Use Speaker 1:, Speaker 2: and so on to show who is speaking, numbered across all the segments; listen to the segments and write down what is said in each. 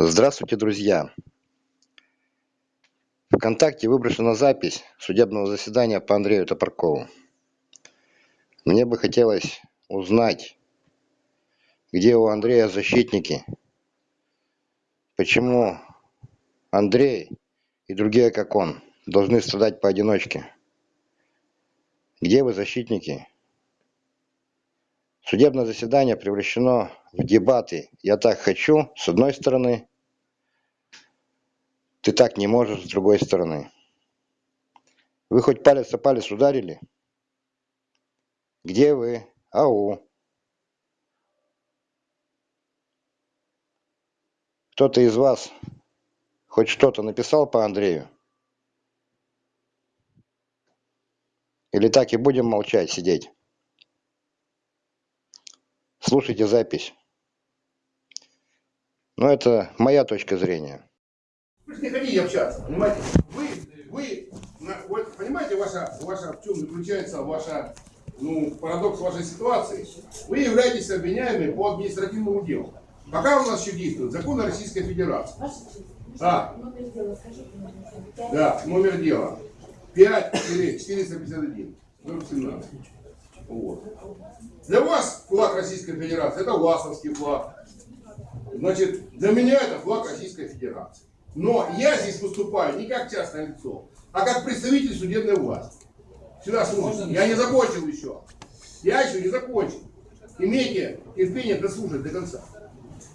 Speaker 1: Здравствуйте, друзья! ВКонтакте выброшена запись судебного заседания по Андрею Топоркову. Мне бы хотелось узнать, где у Андрея защитники, почему Андрей и другие, как он, должны страдать поодиночке. Где вы, защитники? Судебное заседание превращено в дебаты «я так хочу» с одной стороны, «ты так не можешь» с другой стороны. Вы хоть палец о палец ударили? Где вы? Ау! Кто-то из вас хоть что-то написал по Андрею? Или так и будем молчать, сидеть? слушайте запись. Но это моя точка зрения.
Speaker 2: Вы же не хотите общаться, понимаете? Вы, вы, вот, понимаете, ваша, ваша, в чем заключается ваша, ну, парадокс вашей ситуации? Вы являетесь обвиняемыми по административному делу. Пока у нас еще действует закон Российской Федерации. Да. Да, номер дела. 5-451. Номер 17. Вот. Для вас флаг Российской Федерации это ЛАСовский флаг. Значит, для меня это флаг Российской Федерации. Но я здесь выступаю не как частное лицо, а как представитель судебной власти. Сюда слушайте. Я не закончил еще. Я еще не закончил. Имейте терпение дослушать до конца.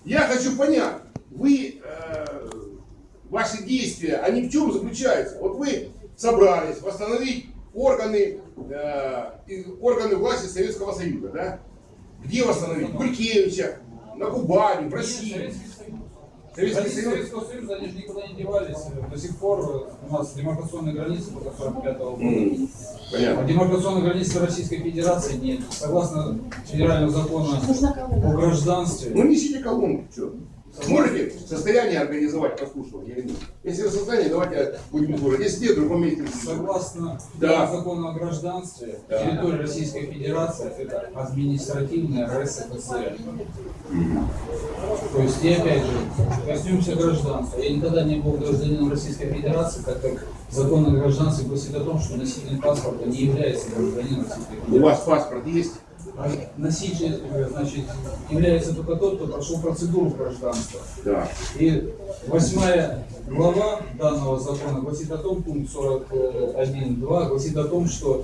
Speaker 2: Я хочу понять, вы, э, ваши действия, они в чем заключаются? Вот вы собрались восстановить органы, э, органы власти Советского Союза, да? Где восстановить? Гулькевича, на Кубани, в России.
Speaker 3: Советский Союз. Советского Союза, они же никуда не девались. До сих пор у нас демаркационные границы до 45 -го года. Mm, понятно. А демаркационной границы Российской Федерации нет. Согласно федерального закона о гражданстве.
Speaker 2: Ну несите колонку, что? Можете в состоянии организовать прослушивание или нет? Если вы в состоянии, давайте будем слушать. Если нет, в другом месте.
Speaker 3: Согласно да. закону о гражданстве, да. территория Российской Федерации это административная РСФСР. То есть, и опять же, коснемся гражданства. Я никогда не был гражданином Российской Федерации, так как закон о гражданстве гласит о том, что носитель паспорта не является гражданином Российской Федерации.
Speaker 2: У вас паспорт есть?
Speaker 3: Носитель э, значит, является только тот, кто прошел процедуру гражданства. Да. И восьмая глава данного закона гласит о том, пункт 41.2 гласит о том, что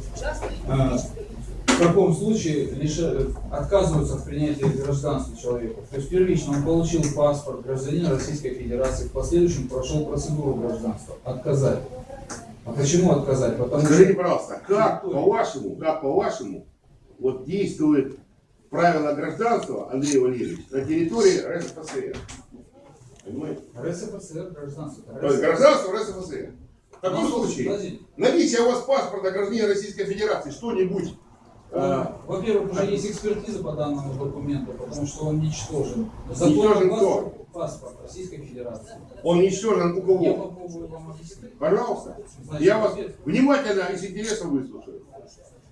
Speaker 3: э, в таком случае лишь отказываются в принятии гражданства человека. То есть первично он получил паспорт гражданина Российской Федерации, в последующем прошел процедуру гражданства. Отказать. А почему отказать?
Speaker 2: Потому Скажите, что... пожалуйста, как по-вашему, как по-вашему вот действует правило гражданства, Андрей Валерьевич, на территории РСФСР.
Speaker 3: Понимаете? РСФСР, гражданство.
Speaker 2: То есть гражданство РСФСР. В таком ну, случае, наличие у вас паспорта гражданина Российской Федерации, что-нибудь
Speaker 3: а, Во-первых, уже есть экспертиза по данному документу, потому что он ничтожен.
Speaker 2: Закон ничтожен кто?
Speaker 3: Паспорт Российской Федерации.
Speaker 2: Он ничтожен у кого? Я попробую вам. Пожалуйста. Значит, я вас внимательно и с интересом выслушаю.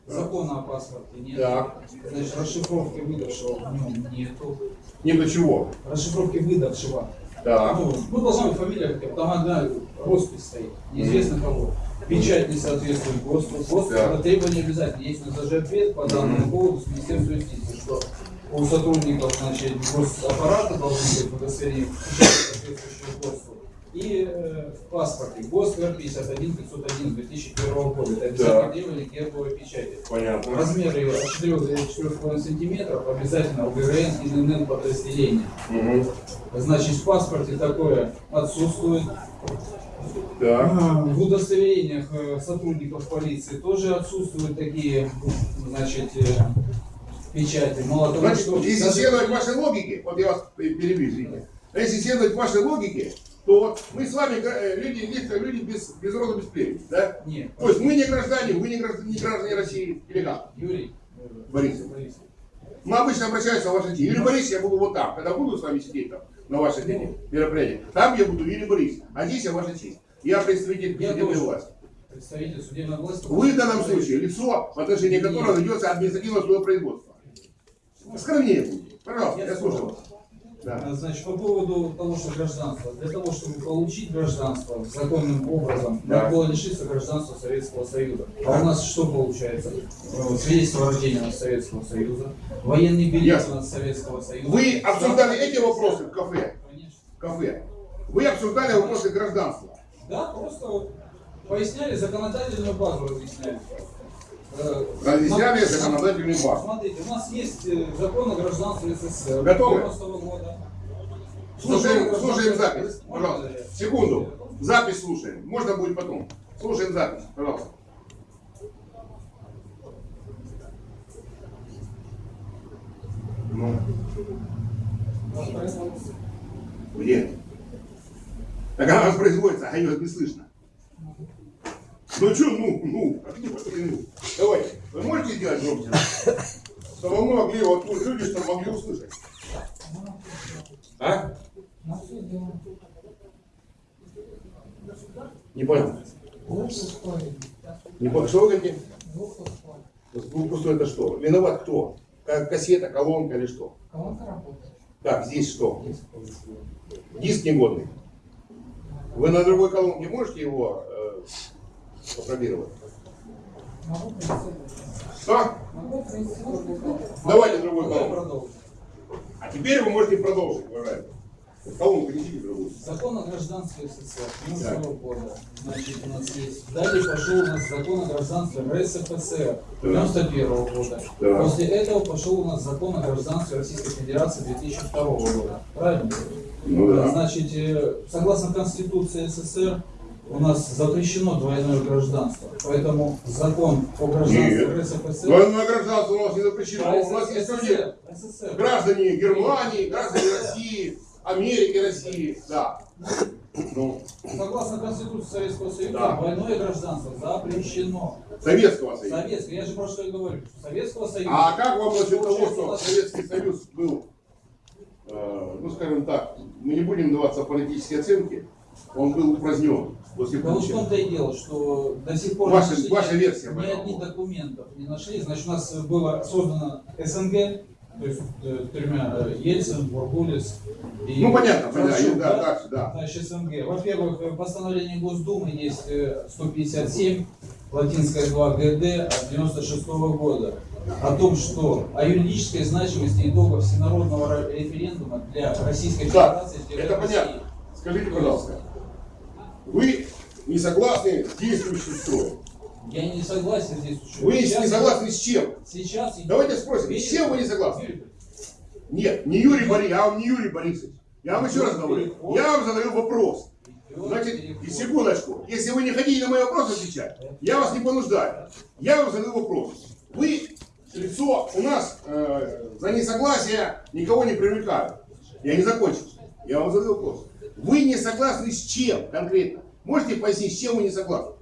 Speaker 3: Закона о паспорте нет. Так. Значит, расшифровки выдавшего в нем нету.
Speaker 2: Не до чего?
Speaker 3: Расшифровки выдавшего.
Speaker 2: Да.
Speaker 3: Ну, ну, должна быть фамилия, там одна роспись стоит, неизвестно кого. Печать не соответствует ГОСТу. ГОСТ да. это требование обязательно. Есть на ЗЖ ответ по данному mm. поводу с Министерства юстиции, что у сотрудников значит, госаппарата должны быть удостоверения соответствующего ГОСТу и э, в паспорте ГОСТ 51 501 2001 года. Это обязательно требование гербовой печати.
Speaker 2: Понятно.
Speaker 3: Размер ее от 4 до 4,5 сантиметров обязательно УГРН и НН подразделения. Угу. Значит, в паспорте такое отсутствует. Да. В удостоверениях э, сотрудников полиции тоже отсутствуют такие, значит, э, печати. Мало
Speaker 2: того, Значит, что... Если следовать вашей логике, вот я вас перебью, извините. Если следовать вашей логике, то вот мы с вами э, люди, есть люди без, без рода, без племени, да?
Speaker 3: Нет.
Speaker 2: То есть мы не граждане, вы не граждане, не граждане России, или как?
Speaker 3: Юрий.
Speaker 2: Борисов. Борисов. Мы обычно обращаемся в ваше день. Юрий Борисович, я буду вот там, когда буду с вами сидеть там, на вашей день мероприятии, там я буду Юрий Борисович, а здесь я ваша честь. Я представитель я судебной власти.
Speaker 3: Представитель судебной власти.
Speaker 2: Вы в данном случае лицо, в отношении которого ведется административное судопроизводство. Скромнее будьте. Пожалуйста, я, я слушаю вас.
Speaker 3: Да. Значит, по поводу того, что гражданство. Для того, чтобы получить гражданство законным образом, да. надо было лишиться гражданства Советского Союза. А у нас что получается? Свидетельство рождения от Советского Союза, военный билет от Советского Союза.
Speaker 2: Вы обсуждали эти вопросы в кафе? Конечно. Кафе. Вы обсуждали вопросы гражданства?
Speaker 3: Да, просто поясняли законодательную базу, разъясняли.
Speaker 2: Разъясняли законодательную базу.
Speaker 3: Смотрите, у нас есть э, закон о гражданстве СССР.
Speaker 2: Готовы? года. Слушаем, слушаем запись, пожалуйста. Секунду. Запись слушаем. Можно будет потом. Слушаем запись, пожалуйста. Ну. Где? Так она воспроизводится, а ее не слышно. Ну что, ну, ну, а где ну? Давайте, вы можете сделать громче? Чтобы мы могли, вот люди, что могли услышать. А? Не понял. Не понял, что вы говорите? Пустой это что? Виноват кто? Кассета, колонка или что?
Speaker 4: Колонка работает.
Speaker 2: Так, здесь что? Диск негодный. Вы на другой колонке можете его э, попробировать? Что? Давайте другой колонку. А теперь вы можете продолжить, уважаемый. Колонку несите другую.
Speaker 3: Закон о гражданстве СССР 92 года. Значит, у нас есть. Далее пошел у нас закон о гражданстве РСФСР 91 года. Да. После этого пошел у нас закон о гражданстве Российской Федерации 2002 года. Правильно?
Speaker 2: Ну, да.
Speaker 3: Значит, э, согласно Конституции СССР, у нас запрещено двойное гражданство. Поэтому закон о гражданстве Нет. РСФСР...
Speaker 2: Двойное гражданство у нас не запрещено. А у нас есть люди, граждане Германии, граждане России, Америки, России. Да.
Speaker 3: Ну. Согласно Конституции Советского Союза, да. двойное гражданство запрещено.
Speaker 2: Советского Союза.
Speaker 3: Советского. Я же про что и говорю. Советского Союза.
Speaker 2: А как вам насчет того, что Советский Союз был, э, ну скажем так, мы не будем даваться политические оценки, он был упразднен после
Speaker 3: Да в том-то и дело, что до сих пор
Speaker 2: ваша, ваша версия,
Speaker 3: ни одних документов не нашли. Значит, у нас было создано СНГ, то есть э, тремя э, Ельцин, Бурбулис
Speaker 2: и Ну понятно, понятно, да, да, дальше, да.
Speaker 3: Значит, СНГ. Во-первых, э, постановление Госдумы есть 157, латинская 2 ГД от 96 -го года о том, что о юридической значимости итогов всенародного референдума для Российской Федерации.
Speaker 2: Да, это России. понятно. Скажите, пожалуйста, вы не согласны с действующим строем?
Speaker 3: Я не согласен с действующим
Speaker 2: Вы сейчас не согласны с чем?
Speaker 3: Сейчас...
Speaker 2: Давайте спросим, с чем вы не согласны? Нет, не Юрий Борисович, я вам не Юрий Борисович. Я вам еще раз говорю, я вам задаю вопрос. Значит, и секундочку, если вы не хотите на мои вопросы отвечать, я вас не понуждаю. Я вам задаю вопрос. Вы лицо у нас э, за несогласие никого не привлекают. Я не закончил. Я вам задаю вопрос. Вы не согласны с чем конкретно? Можете пояснить, с чем вы не согласны?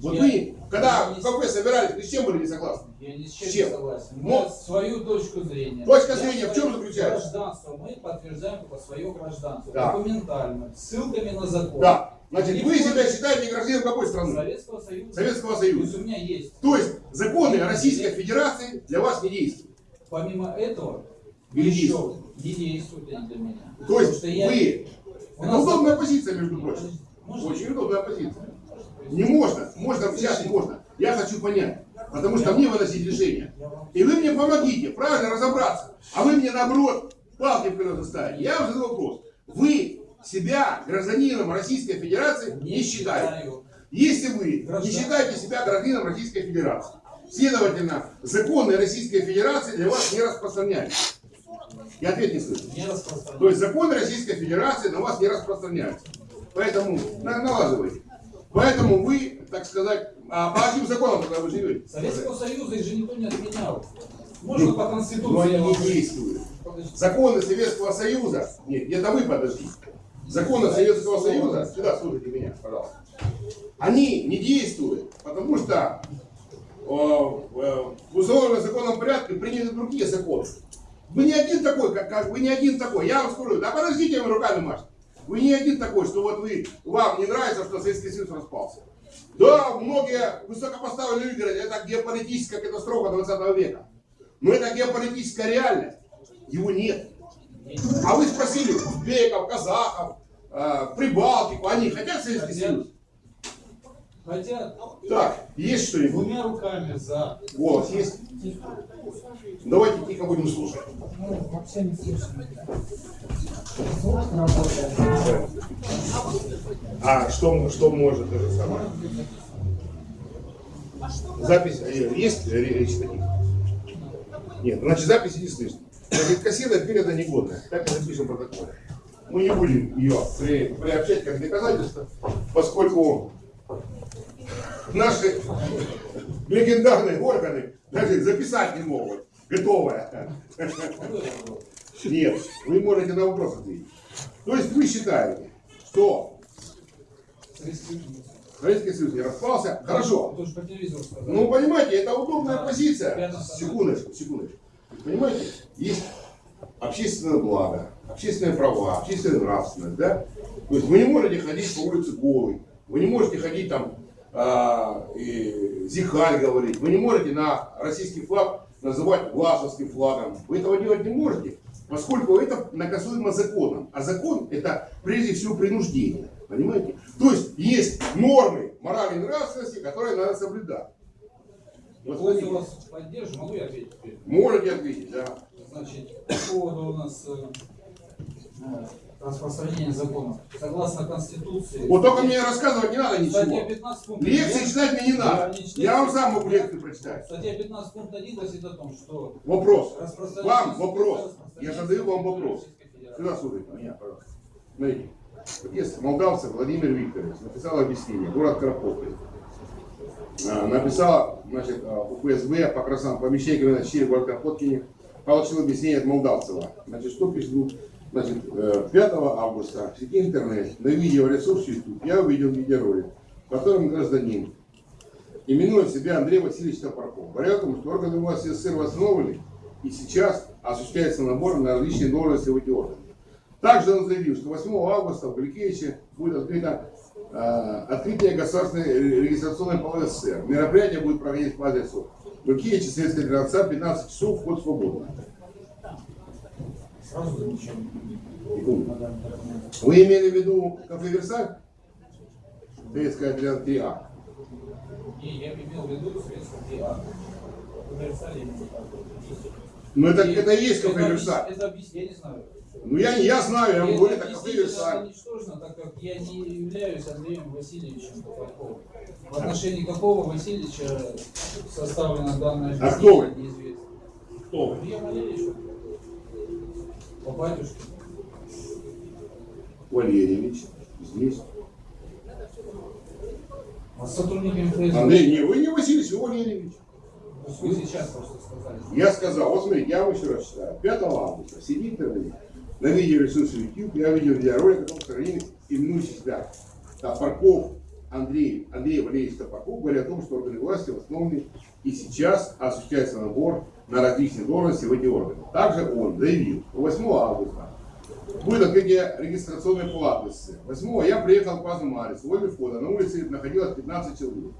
Speaker 2: Вот я, вы, когда в кафе собирались, вы с чем были не согласны?
Speaker 3: Я ни с чем, с чем? не согласен. Но, свою точку зрения.
Speaker 2: Точка зрения в чем заключается?
Speaker 3: Гражданство мы подтверждаем только свое гражданство. Да. Документально, ссылками на закон.
Speaker 2: Да. Значит, и вы себя считаете гражданином какой страны?
Speaker 3: Советского Союза.
Speaker 2: Советского Союза.
Speaker 3: То есть у меня есть.
Speaker 2: То есть законы Российской Федерации для вас не действуют.
Speaker 3: Помимо этого, Или еще не действуют для меня.
Speaker 2: То есть вы это удобная позиция, между прочим. Очень удобная позиция. Не можно. Можно сейчас не можно. Я хочу понять. Потому что мне выносить решение. И вы мне помогите правильно разобраться. А вы мне наоборот палки в колеса ставите. Я вам задаю вопрос. Вы себя гражданином Российской Федерации не считаете. Если вы не считаете себя гражданином Российской Федерации, следовательно, законы Российской Федерации для вас не распространяются. Я ответ не слышу. Не То есть законы Российской Федерации на вас не распространяются. Поэтому налаживайте. Поэтому вы, так сказать, а по каким законам тогда вы живете?
Speaker 3: Советского Союза их же никто не отменял. Можно ну, по Конституции.
Speaker 2: Но они не действуют. Законы Советского Союза, нет, это вы подождите. Законы Советского Союза, сюда слушайте меня, пожалуйста. Они не действуют, потому что э, в установленном законном порядке приняты другие законы. Вы не один такой, как, как вы не один такой. Я вам скажу, да подождите, вы руками машете. Вы не один такой, что вот вы, вам не нравится, что Советский Союз распался. Да, многие высокопоставленные люди говорят, это геополитическая катастрофа 20 века. Но это геополитическая реальность. Его нет. А вы спросили узбеков, казахов, э, Прибалтику, они хотят Советский. Союз?
Speaker 3: Хотят
Speaker 2: Так, есть что-нибудь?
Speaker 3: двумя руками за.
Speaker 2: Голос есть? Давайте тихо будем слушать.
Speaker 4: Ну, вообще не слышно. Звук работает.
Speaker 2: А что, что может это самое? Запись э, есть речь таких? Нет, значит записи не слышно. Значит, кассета переда негодная. Так и запишем в протоколе. Мы не будем ее при, приобщать как доказательство, поскольку наши легендарные органы даже записать не могут. Готовое. Нет, вы можете на вопрос ответить. То есть вы считаете, что Советский Союз не распался? Хорошо. Ну, понимаете, это удобная позиция. Секундочку, секундочку. Понимаете, есть общественное благо, общественные права, общественная нравственность, да? То есть вы не можете ходить по улице голый, вы не можете ходить там и зихаль говорить, вы не можете на российский флаг называть власовским флагом. Вы этого делать не можете, поскольку это наказуемо законом. А закон это прежде всего принуждение. Понимаете? То есть есть нормы морали и нравственности, которые надо соблюдать. Вот смотрите.
Speaker 3: вас поддержу, могу я ответить теперь?
Speaker 2: Можете ответить, да.
Speaker 3: Значит, по поводу у нас э, э, распространения законов. Согласно Конституции...
Speaker 2: Вот только мне рассказывать не надо ничего.
Speaker 3: 15 пункт
Speaker 2: Лекции читать мне не надо.
Speaker 3: Я не читаю.
Speaker 2: Я вам сам могу лекцию прочитать.
Speaker 3: Статья 15 пункт 1 гласит о том, что
Speaker 2: Вопрос. Вам вопрос. Я задаю вам вопрос. Сюда слушайте меня, пожалуйста. Смотрите. Есть Владимир Викторович написал объяснение. Город Карповка. А, Написал, значит, а, у ФСБ по красам помещение на Щире город Карпоткине. Получил объяснение от Молдавцева. Значит, что пишу? Значит, э, 5 августа в сети интернет на видеоресурсе YouTube я увидел видеоролик, в котором гражданин именует себя Андрей Васильевич Топорков. Говоря о что органы власти СССР восстановлены, и сейчас осуществляется набор на различные должности в эти органы. Также он заявил, что 8 августа в Галикевиче будет открыто э, открытие государственной регистрационной палаты СССР. Мероприятие будет проходить по адресу Галикевича, Советская Федерация, 15 часов, вход свободный.
Speaker 3: Сразу замечание.
Speaker 2: Вы имели в виду кафе Версаль? Советская 3А.
Speaker 3: Не, я имел в виду. Универсале именно так.
Speaker 2: Ну это,
Speaker 3: И
Speaker 2: это и есть кафе Версаль.
Speaker 3: Это объяснение, я не знаю.
Speaker 2: Ну я, не- я знаю, я говорю,
Speaker 3: это объяснение
Speaker 2: Версаль.
Speaker 3: ничтожно, так как я не являюсь Андреем Васильевичем Топорковым. В отношении какого Васильевича составлено данное
Speaker 2: А кто вы?
Speaker 3: неизвестно.
Speaker 2: Кто вы?
Speaker 3: Я Валерьевич. По батюшке.
Speaker 2: Валерьевич. Здесь.
Speaker 3: А с сотрудниками ФСБ.
Speaker 2: Андрей, не, вы не Васильевич, вы Валерьевич.
Speaker 3: Вы сейчас просто сказали.
Speaker 2: Я сказал, вот смотрите, я вам еще раз читаю. 5 августа сидит на видеоресурсе YouTube, я видел видеоролик что они именующий себя Топорков Андрей, Андрей Валерьевич Топорков, говорят о том, что органы власти восстановлены и сейчас осуществляется набор на различные должности в эти органы. Также он заявил, что 8 августа будет открытие регистрационной палаты СССР. 8 я приехал по Азмарис, возле входа, на улице находилось 15 человек.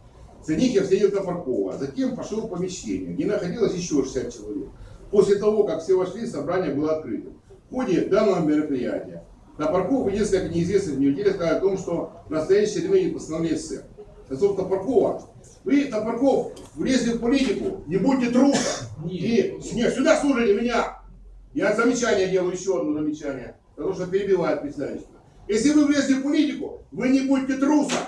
Speaker 2: Среди них я встретил Топоркова, затем пошел в помещение, где находилось еще 60 человек. После того, как все вошли, собрание было открытым. В ходе данного мероприятия Топорков и несколько неизвестных мне людей сказали о том, что настоящее время не постановление СССР. Отцов Топоркова, вы, Топорков, влезли в политику, не будьте трусом. И нет, сюда слушайте меня. Я замечание делаю, еще одно замечание, потому что перебивает председательство. Если вы влезли в политику, вы не будьте трусом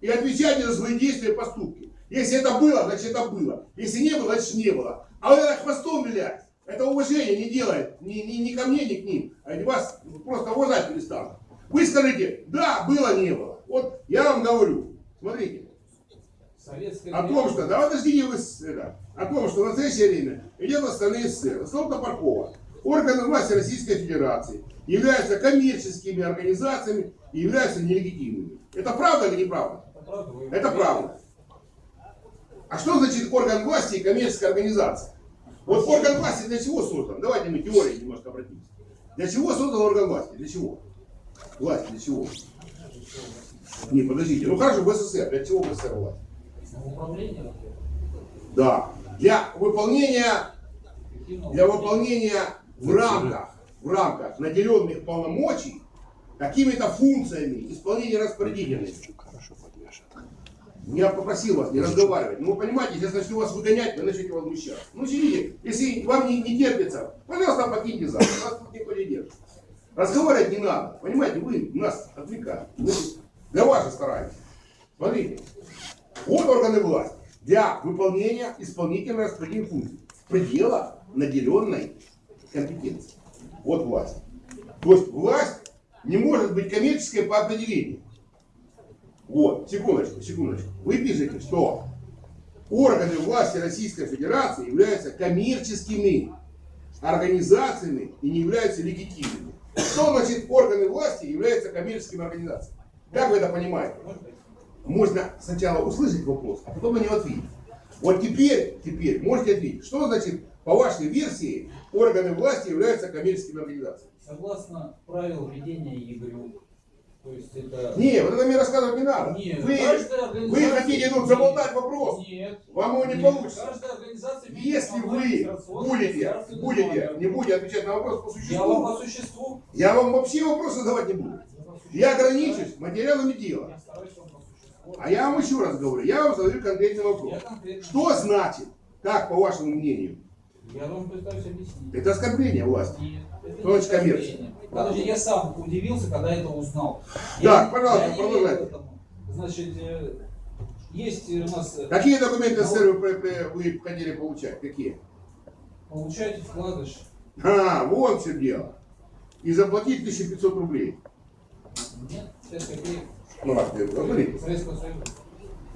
Speaker 2: и отвечайте за свои действия и поступки. Если это было, значит это было. Если не было, значит не было. А вот это хвостом вилять, это уважение не делает ни, ни, ни ко мне, ни к ним. Они вас просто уважать перестанут. Вы скажите, да, было, не было. Вот я вам говорю, смотрите, О том, что, да подождите вы, это, о том, что в настоящее время идет восстановление СССР. Стол Топоркова. Органы власти Российской Федерации являются коммерческими организациями и являются нелегитимными. Это правда или неправда?
Speaker 3: Это правда. вы-
Speaker 2: Это правда. А что значит орган власти и коммерческая организация? Вот орган власти для чего создан? Давайте мы теории немножко обратимся. Для чего создан орган власти? Для чего? Власть для чего? Не, подождите. Ну хорошо, в СССР. Для чего в СССР власть?
Speaker 3: Управление.
Speaker 2: Да. Для выполнения, для выполнения в рамках в рамках наделенных полномочий какими-то функциями исполнения распорядительных. Я попросил вас не разговаривать. Ну, вы понимаете, если я начну вас выгонять, вы начнете возмущаться. Ну, сидите. Если вам не, не терпится, пожалуйста, покиньте зал. Вас тут никто не держит. Разговаривать не надо. Понимаете, вы нас отвлекаете. Мы для вас же стараемся. Смотрите. Вот органы власти для выполнения исполнительной распределительной функции в пределах наделенной компетенции. Вот власть. То есть власть не может быть коммерческой по определению. Вот, секундочку, секундочку. Вы пишете, что органы власти Российской Федерации являются коммерческими организациями и не являются легитимными. Что значит органы власти являются коммерческими организациями? Как вы это понимаете? Можно сначала услышать вопрос, а потом на него ответить. Вот теперь, теперь можете ответить, что значит, по вашей версии, органы власти являются коммерческими организациями?
Speaker 3: Согласно правил ведения игры, то есть это...
Speaker 2: Не, вот это мне рассказывать не надо.
Speaker 3: Нет,
Speaker 2: вы,
Speaker 3: каждая
Speaker 2: вы
Speaker 3: организация-
Speaker 2: хотите тут заболтать вопрос.
Speaker 3: Нет.
Speaker 2: Вам его не
Speaker 3: Нет.
Speaker 2: получится.
Speaker 3: Каждая организация
Speaker 2: Если вы будете, будете, не будете отвечать на вопрос по
Speaker 3: Я вам по
Speaker 2: существу,
Speaker 3: существу.
Speaker 2: я вам вообще вопросы задавать не буду. Я ограничусь материалами дела. А я вам еще раз говорю, я вам задаю конкретный вопрос.
Speaker 3: Конкретно.
Speaker 2: Что значит, как по вашему мнению,
Speaker 3: Я вам пытаюсь объяснить.
Speaker 2: это оскорбление власти?
Speaker 3: Нет,
Speaker 2: коммерция?
Speaker 3: оскорбление. Подожди, я сам удивился, когда это узнал.
Speaker 2: Пожалуйста,
Speaker 3: я не
Speaker 2: продолжайте.
Speaker 3: Значит, э, есть у нас, э,
Speaker 2: Какие документы СССР вы, вы- хотели получать? Какие?
Speaker 3: получаете вкладыш.
Speaker 2: А, вот все дело. И заплатить 1500 рублей.
Speaker 3: Нет, 5 копеек.
Speaker 2: Ну, посмотрите.
Speaker 3: Советского Союза.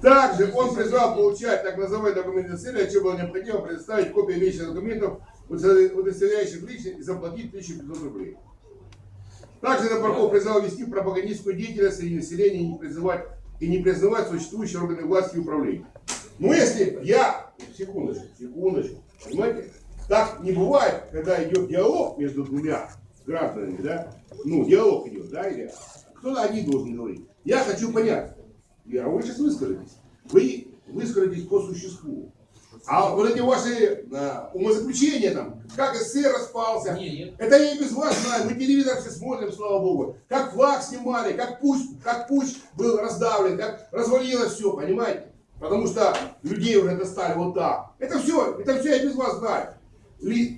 Speaker 2: Также он призвал получать так называемые документы для чего было необходимо предоставить копии имеющихся документов, удостоверяющих личность, и заплатить 1500 рублей. Также Напарков призвал вести пропагандистскую деятельность среди населения и не призывать и не признавать существующие органы власти и управления. Но если я, секундочку, секундочку, понимаете, так не бывает, когда идет диалог между двумя гражданами, да, ну, диалог идет, да, или кто-то один должен говорить. Я хочу понять, я, вы сейчас выскажетесь, вы выскажетесь по существу. А вот эти ваши а, умозаключения там, как СССР распался,
Speaker 3: Не, нет.
Speaker 2: это я и без вас знаю, мы телевизор все смотрим, слава богу. Как флаг снимали, как путь, как путь был раздавлен, как развалилось все, понимаете? Потому что людей уже достали вот так. Это все, это все я без вас знаю.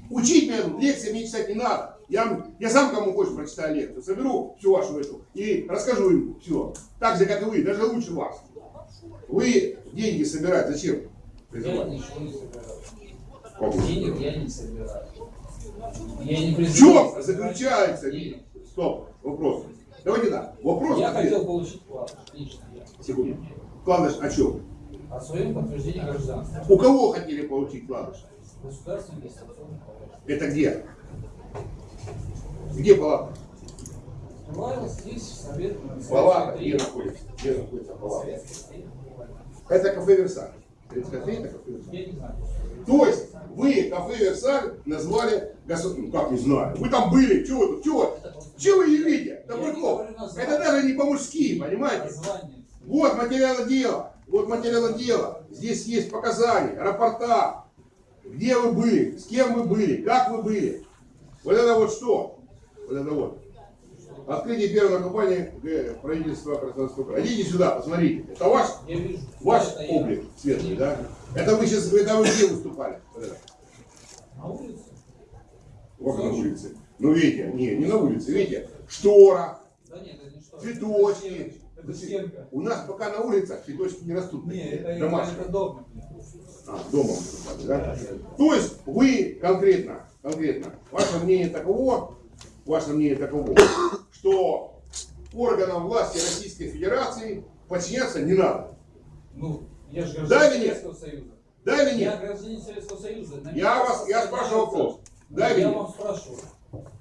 Speaker 2: Учить меня лекции мне читать не надо. Я, я сам кому хочешь прочитаю лекцию, соберу всю вашу эту и расскажу им все. Так же, как и вы, даже лучше вас. Вы деньги собирать зачем?
Speaker 3: Я
Speaker 2: призывать?
Speaker 3: ничего не собираю. Денег я не собираю. Я не
Speaker 2: В
Speaker 3: призываю
Speaker 2: чем
Speaker 3: собирать
Speaker 2: заключается?
Speaker 3: денег.
Speaker 2: Стоп, вопрос. Давайте так. Вопрос.
Speaker 3: Я
Speaker 2: ответ.
Speaker 3: хотел получить я.
Speaker 2: Секунду. Вкладыш о чем?
Speaker 3: О своем подтверждении гражданства.
Speaker 2: У кого хотели получить вкладыш?
Speaker 3: Государственный.
Speaker 2: Это где? Где палата?
Speaker 3: Бывало здесь совет
Speaker 2: Палата где находится? Где находится палата? Это кафе Версаль. 33 это кафе Версаль.
Speaker 3: Я не знаю.
Speaker 2: То есть вы кафе Версаль назвали государственным. Ну как не знаю. Вы там были. Чего вы тут? Чего? Чего вы?
Speaker 3: Я не
Speaker 2: Добряков. Это даже не по-мужски, понимаете? Вот материалы дела. Вот материалы дела. Здесь есть показания, рапорта. Где вы были, с кем вы были, как вы были. Вот это вот что? Вот это вот. Открытие первой компании правительства Краснодарского края. Идите сюда, посмотрите. Это ваш, ваш облик светлый, да? Это вы сейчас, это вы где выступали? Вот это.
Speaker 3: На улице.
Speaker 2: Вот на улице. Ну видите, не, не на улице, видите, штора,
Speaker 3: Да нет, это не что.
Speaker 2: цветочки.
Speaker 3: Это стенка.
Speaker 2: У нас пока на улицах цветочки не растут.
Speaker 3: Нет, это,
Speaker 2: домашние.
Speaker 3: это дом.
Speaker 2: А, дома выступали, да? То есть вы конкретно, конкретно, ваше мнение таково, ваше мнение таково, что органам власти Российской Федерации подчиняться не надо.
Speaker 3: Ну, я же
Speaker 2: Да
Speaker 3: гражданин
Speaker 2: нет?
Speaker 3: Советского Союза.
Speaker 2: Да или
Speaker 3: Я
Speaker 2: нет?
Speaker 3: гражданин Советского Союза. На
Speaker 2: Я вас, я спрашиваю вопрос. Да или
Speaker 3: я вам спрашиваю.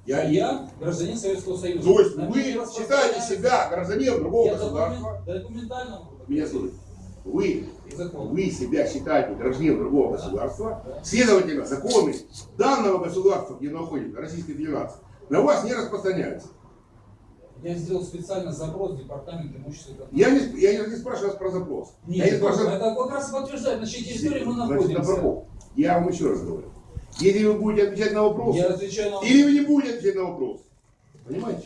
Speaker 2: Я,
Speaker 3: Я гражданин Советского Союза.
Speaker 2: То есть
Speaker 3: На
Speaker 2: вы считаете себя гражданином другого
Speaker 3: Я
Speaker 2: государства?
Speaker 3: документ- документально.
Speaker 2: Меня слушайте. Вы, вы себя считаете гражданином другого государства, следовательно, законы данного государства, где находится Российская Федерация, на вас не распространяются.
Speaker 3: Я сделал специально запрос в департамент имущества.
Speaker 2: Я не, я не, спрашиваю вас про запрос.
Speaker 3: Нет,
Speaker 2: я не спрашиваю...
Speaker 3: это как раз подтверждает, на чьей территории мы
Speaker 2: Значит,
Speaker 3: находимся.
Speaker 2: Добраков, я вам еще раз говорю. Если вы будете отвечать на вопрос,
Speaker 3: Я отвечаю на
Speaker 2: или вы не будете отвечать на вопрос. Понимаете?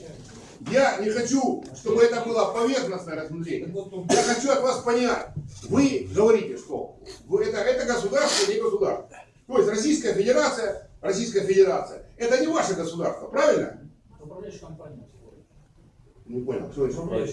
Speaker 2: Я не хочу, чтобы это было поверхностное рассмотрение. Я хочу от вас понять. Вы говорите, что это, это государство, не государство. То есть Российская Федерация, Российская Федерация, это не ваше государство, правильно?
Speaker 3: Управляющая компания.
Speaker 2: Не понял, что это
Speaker 3: компания.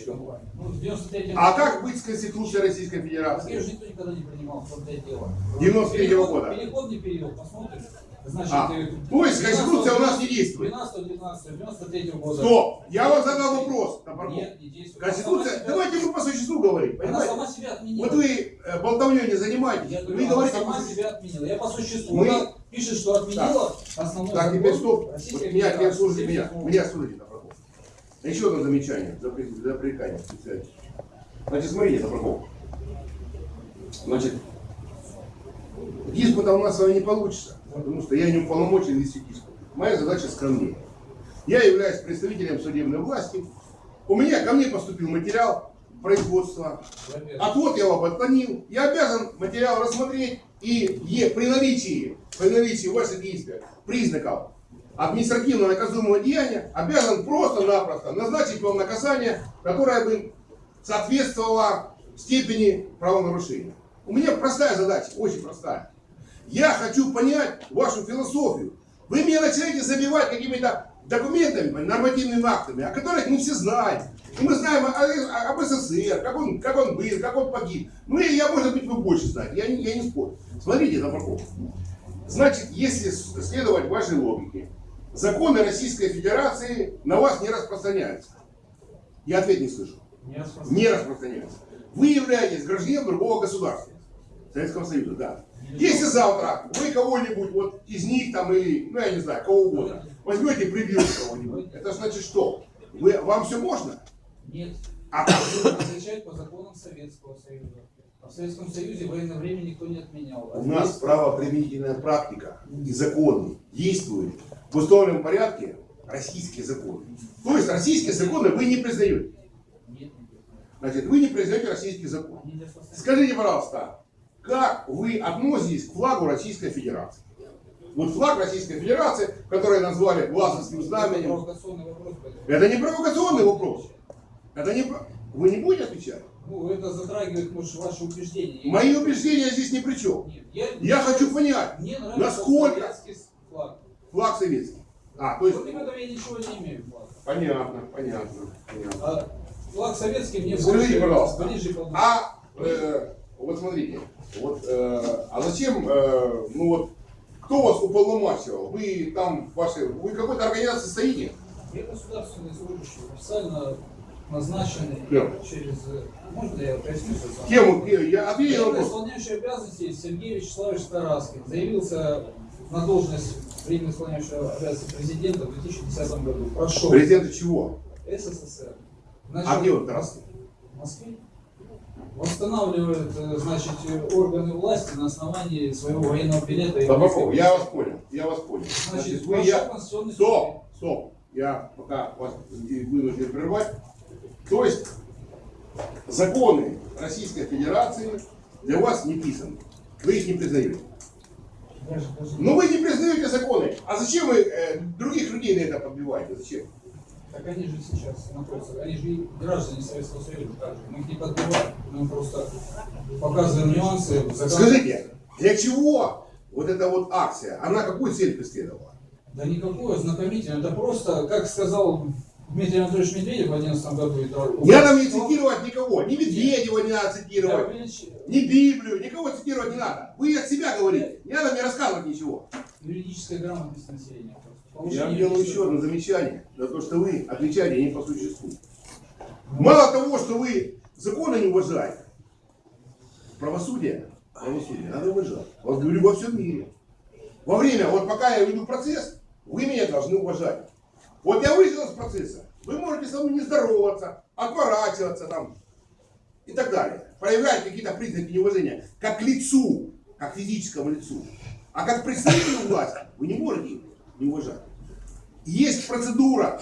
Speaker 3: Ну, 93
Speaker 2: А как быть с Конституцией Российской
Speaker 3: Ее
Speaker 2: Федерации?
Speaker 3: же никто никогда не принимал, в том-то и дело.
Speaker 2: 93-го
Speaker 3: Переход-
Speaker 2: года.
Speaker 3: Переходный период, посмотрим. Значит,
Speaker 2: А,
Speaker 3: э,
Speaker 2: то есть Конституция у нас не действует.
Speaker 3: 12 12 93 года.
Speaker 2: Стоп! Я вам задал вопрос.
Speaker 3: Нет, не действует.
Speaker 2: Конституция,
Speaker 3: сама
Speaker 2: давайте мы по существу говорим,
Speaker 3: себя- Она
Speaker 2: понимаете?
Speaker 3: сама себя отменила.
Speaker 2: Вот вы э, болтовней не занимаетесь,
Speaker 3: Я
Speaker 2: вы
Speaker 3: говорю, она
Speaker 2: говорите
Speaker 3: сама
Speaker 2: по
Speaker 3: себя отменила. Я по существу.
Speaker 2: Мы-
Speaker 3: Она пишет, что отменила основной
Speaker 2: Так, теперь стоп. Вот меня,
Speaker 3: Федерации.
Speaker 2: слушайте меня.
Speaker 3: 78
Speaker 2: Меня слушайте. Еще одно замечание за, за пререкание специально. Значит, смотрите, Топорков. Значит, диспута у нас с вами не получится, потому что я не уполномочен вести диспут. Моя задача скромнее. Я являюсь представителем судебной власти. У меня ко мне поступил материал производства.
Speaker 3: Во-первых,
Speaker 2: Отвод я его отклонил. Я обязан материал рассмотреть и при наличии, при наличии ваших действий, признаков административно наказуемого деяния, обязан просто-напросто назначить вам наказание, которое бы соответствовало степени правонарушения. У меня простая задача, очень простая. Я хочу понять вашу философию. Вы меня начинаете забивать какими-то документами, нормативными актами, о которых мы все знаем. И мы знаем о- о- об СССР, как он, как он был, как он погиб. Ну и я, может быть, вы больше знаете, я я не спорю. Смотрите, Топорков. Значит, если следовать вашей логике, законы Российской Федерации на вас не распространяются. Я ответ не слышу.
Speaker 3: не
Speaker 2: распространяются. Вы являетесь гражданином другого государства. Советского Союза, да. Если завтра вы кого-нибудь вот из них там или, ну я не знаю, кого угодно, возьмете и прибьете кого-нибудь, это значит что? Вы, вам все можно?
Speaker 3: Нет.
Speaker 2: А как?
Speaker 3: Отвечает по законам Советского Союза. А в Советском Союзе военное время никто не отменял. А
Speaker 2: У нас
Speaker 3: здесь-
Speaker 2: правоприменительная практика и законы действуют в установленном порядке российские законы. То есть российские законы вы не признаете. Значит, вы не признаете российский закон. Скажите, пожалуйста, как вы относитесь к флагу Российской Федерации? Вот флаг Российской Федерации, который назвали Власовским
Speaker 3: Это
Speaker 2: знаменем,
Speaker 3: вопрос.
Speaker 2: это не провокационный вопрос. Это не... Вы не будете отвечать?
Speaker 3: Ну, это затрагивает, может, ваши убеждения.
Speaker 2: Мои убеждения здесь ни при чем.
Speaker 3: Нет, я,
Speaker 2: Я хочу понять,
Speaker 3: Мне нравится
Speaker 2: насколько
Speaker 3: флаг.
Speaker 2: флаг советский. А, то есть...
Speaker 3: Против этого я ничего не имею. флаг.
Speaker 2: Понятно, понятно, понятно.
Speaker 3: А флаг советский мне
Speaker 2: Скажите,
Speaker 3: больше-
Speaker 2: пожалуйста,
Speaker 3: ближе.
Speaker 2: А, э, вот смотрите, вот, э, а зачем, э, ну вот, кто вас уполномачивал? Вы там, ваши, вы какой-то организации состоите?
Speaker 3: Я государственный служащий, официально назначенный
Speaker 2: Кем?
Speaker 3: через... э, Можно я поясню?
Speaker 2: Кем? вы- Я вопрос.
Speaker 3: исполняющий обязанности Сергей Вячеславович Тараскин заявился на должность временно исполняющего обязанности президента в 2010 году. Прошел
Speaker 2: Президента чего?
Speaker 3: СССР.
Speaker 2: А где он, Тараскин?
Speaker 3: В Москве. Восстанавливает, э, значит, э, органы власти на основании своего военного билета.
Speaker 2: Табаков, я вас понял, я вас понял.
Speaker 3: Значит,
Speaker 2: Значит, вы, я... Стоп, стоп, я пока вас вынужден прервать. То есть, законы Российской Федерации для вас не писаны. Вы их не признаете. Но вы не признаете законы. А зачем вы э, других людей на это подбиваете? Зачем?
Speaker 3: Так они же сейчас находятся, они же граждане Советского Союза также. Мы их не подбиваем, мы просто показываем нюансы. закон-
Speaker 2: Скажите, для чего вот эта вот акция, она какую цель преследовала?
Speaker 3: Да никакой ознакомительный, это просто, как сказал Дмитрий Анатольевич Медведев в 2011 году. это
Speaker 2: Не надо мне цитировать никого, ни Медведева не надо цитировать, ни Библию, никого цитировать не надо. Вы от себя говорите, не надо мне рассказывать ничего.
Speaker 3: Юридическая грамотность населения.
Speaker 2: Я
Speaker 3: Повышение
Speaker 2: делаю еще одно замечание за то, что вы отвечаете не по существу. Мало того, что вы законы не уважаете, правосудие, правосудие надо уважать. Вот говорю во всем мире. Во время, вот пока я веду процесс, вы меня должны уважать. Вот я вышел из процесса, вы можете со мной не здороваться, отворачиваться там и так далее. Проявлять какие-то признаки неуважения, как лицу, как физическому лицу. А как представителю власти вы не можете не уважать. Есть процедура.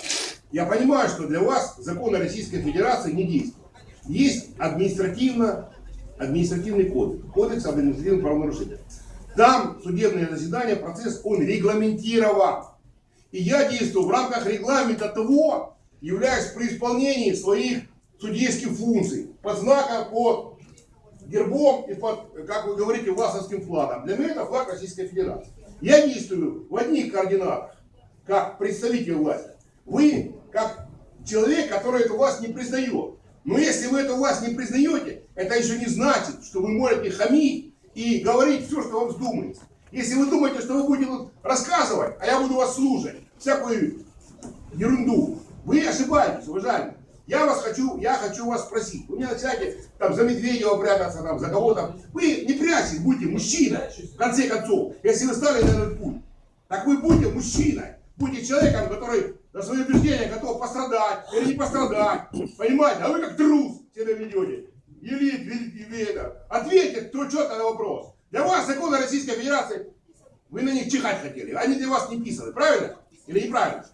Speaker 2: Я понимаю, что для вас законы Российской Федерации не действуют. Есть административно, административный кодекс, кодекс об административном правонарушении. Там судебное заседание, процесс, он регламентирован. И я действую в рамках регламента того, являюсь при исполнении своих судейских функций под знаком, под гербом и под, как вы говорите, власовским флагом. Для меня это флаг Российской Федерации. Я действую в одних координатах, как представитель власти. Вы, как человек, который эту власть не признает. Но если вы эту власть не признаете, это еще не значит, что вы можете хамить и говорить все, что вам вздумается. Если вы думаете, что вы будете рассказывать, а я буду вас слушать, всякую ерунду, вы ошибаетесь, уважаемые. Я вас хочу, я хочу вас спросить. Вы мне начинаете там за Медведева прятаться, там, за кого-то. Вы не прячьтесь, будьте мужчиной, в конце концов. Если вы стали на этот путь, так вы будьте мужчиной. Будьте человеком, который за свои убеждения готов пострадать или не пострадать. Понимаете? А вы как трус себя ведете. Или, или это. Ответьте кто четко на вопрос. Для вас законы Российской Федерации, вы на них чихать хотели. Они для вас не писаны. Правильно? Или неправильно?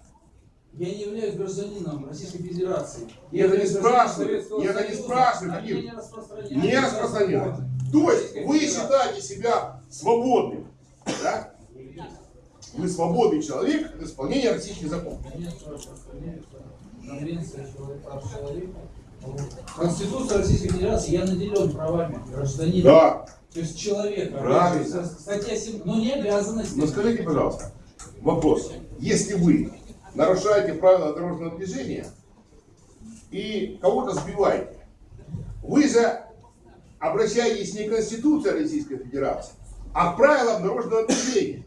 Speaker 3: Я не являюсь гражданином Российской Федерации.
Speaker 2: Я это не спрашиваю. Я не спрашиваю. Не распространяю. Не распространяю. То есть вы считаете себя свободным. Да? Вы свободный человек в исполнении российских законов.
Speaker 3: Конституция Российской Федерации, я наделен правами гражданина.
Speaker 2: Да.
Speaker 3: То есть человека.
Speaker 2: Правильно.
Speaker 3: Статья 7, но не обязанности.
Speaker 2: Но скажите, пожалуйста, вопрос. Если вы нарушаете правила дорожного движения и кого-то сбиваете, вы же обращаетесь не к Конституции Российской Федерации, а к правилам дорожного движения.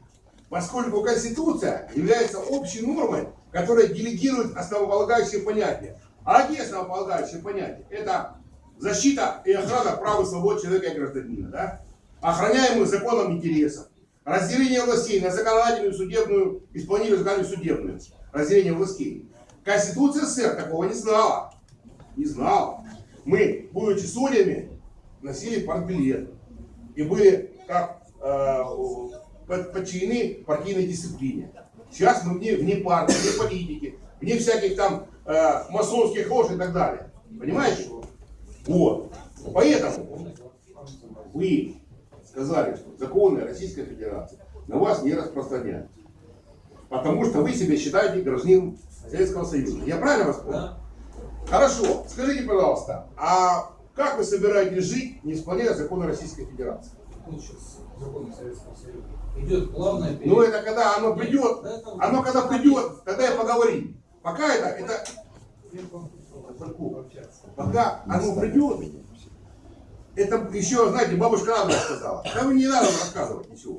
Speaker 2: Поскольку Конституция является общей нормой, которая делегирует основополагающие понятия. А какие основополагающие понятия? Это защита и охрана прав и свобод человека и гражданина, да? охраняемых законом интересов, разделение властей на законодательную, судебную, исполнительную, законодательную, судебную, разделение властей. Конституция СССР такого не знала. Не знала. Мы, будучи судьями, носили партбилет. И были как э, подчинены партийной дисциплине. Сейчас мы вне, вне партии, вне политики, вне всяких там э, масонских лож и так далее. Понимаете? Вот. Поэтому вы сказали, что законы Российской Федерации на вас не распространяются. Потому что вы себя считаете гражданином Советского Союза. Я правильно вас понял? Да. Хорошо. Скажите, пожалуйста, а как вы собираетесь жить, не исполняя законы Российской Федерации?
Speaker 3: законы Советского Союза. Идет плавное
Speaker 2: Ну это когда оно придет, оно когда придет, тогда я поговорим. Пока это, это Пока оно придет, это еще, знаете, бабушка Надя сказала. Да вы не надо рассказывать ничего.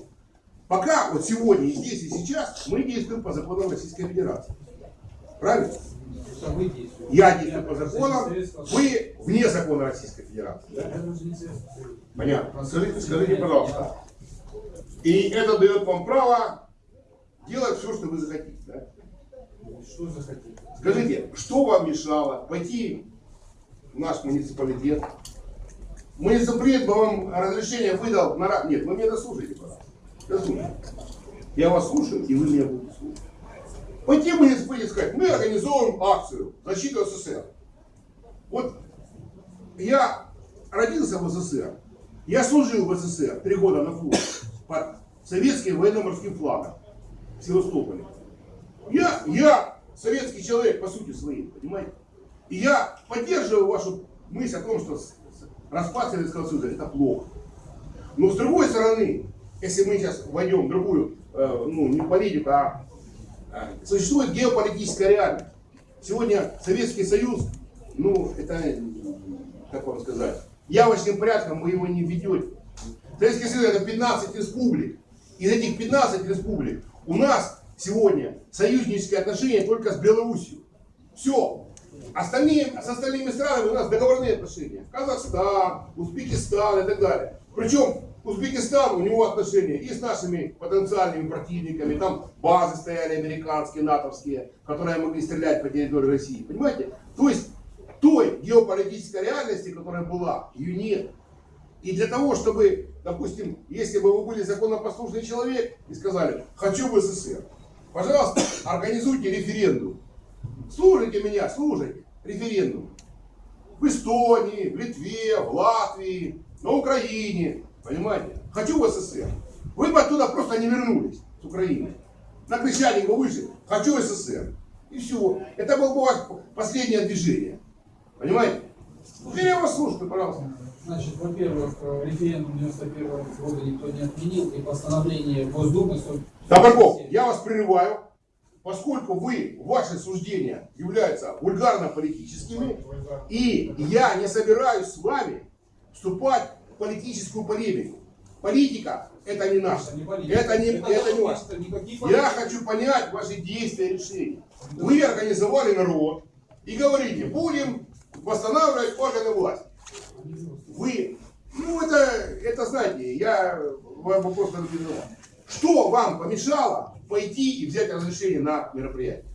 Speaker 2: Пока, вот сегодня, и здесь, и сейчас, мы действуем по законам Российской Федерации. Правильно? Я действую по законам, вы вне закона Российской Федерации. Да? Понятно. Скажите, скажите, пожалуйста. И это дает вам право делать все, что вы захотите. Да?
Speaker 3: Что захотите?
Speaker 2: Скажите, что вам мешало пойти в наш муниципалитет? Муниципалитет бы вам разрешение выдал на... Нет, вы меня дослушайте, Дослушайте. Я вас слушаю, и вы меня будете слушать. Пойти в муниципалитет сказать, мы организовываем акцию защиты СССР. Вот я родился в СССР, я служил в СССР три года на флоте под советским военно-морским флагом в Севастополе. Я, я советский человек по сути своей, понимаете? И я поддерживаю вашу мысль о том, что распад Советского Союза это плохо. Но с другой стороны, если мы сейчас войдем в другую, э, ну не политику, а, а существует геополитическая реальность. Сегодня Советский Союз, ну это, как вам сказать, явочным порядком вы его не ведете. Советский Союз это 15 республик. Из этих 15 республик у нас сегодня союзнические отношения только с Белоруссией. Все. Остальные, с остальными странами у нас договорные отношения. Казахстан, Узбекистан и так далее. Причем Узбекистан, у него отношения и с нашими потенциальными противниками. Там базы стояли американские, натовские, которые могли стрелять по территории России. Понимаете? То есть той геополитической реальности, которая была, ее нет. И для того, чтобы, допустим, если бы вы были законопослушный человек и сказали, хочу в СССР, Пожалуйста, организуйте референдум. Слушайте меня, слушайте. Референдум. В Эстонии, в Литве, в Латвии, на Украине. Понимаете? Хочу в СССР. Вы бы оттуда просто не вернулись с Украины. На Крещатике вы вышли, хочу СССР. И все. Это было бы у вас последнее движение. Понимаете? Теперь я вас слушаю, пожалуйста.
Speaker 3: Значит, во-первых, э, референдум 91 года никто не отменил, и постановление Госдумы...
Speaker 2: Табаков, я вас прерываю, поскольку вы, ваши суждения являются вульгарно-политическими, и я не собираюсь с вами вступать в политическую полемику. Политика это не наше,
Speaker 3: Это не
Speaker 2: это не,
Speaker 3: Это
Speaker 2: это не ваше. Я хочу понять ваши действия и решения. Вы организовали народ и говорите, будем восстанавливать органы власти. Вы, ну это, это знаете, я вам вопрос задавал. Что вам помешало пойти и взять разрешение на мероприятие?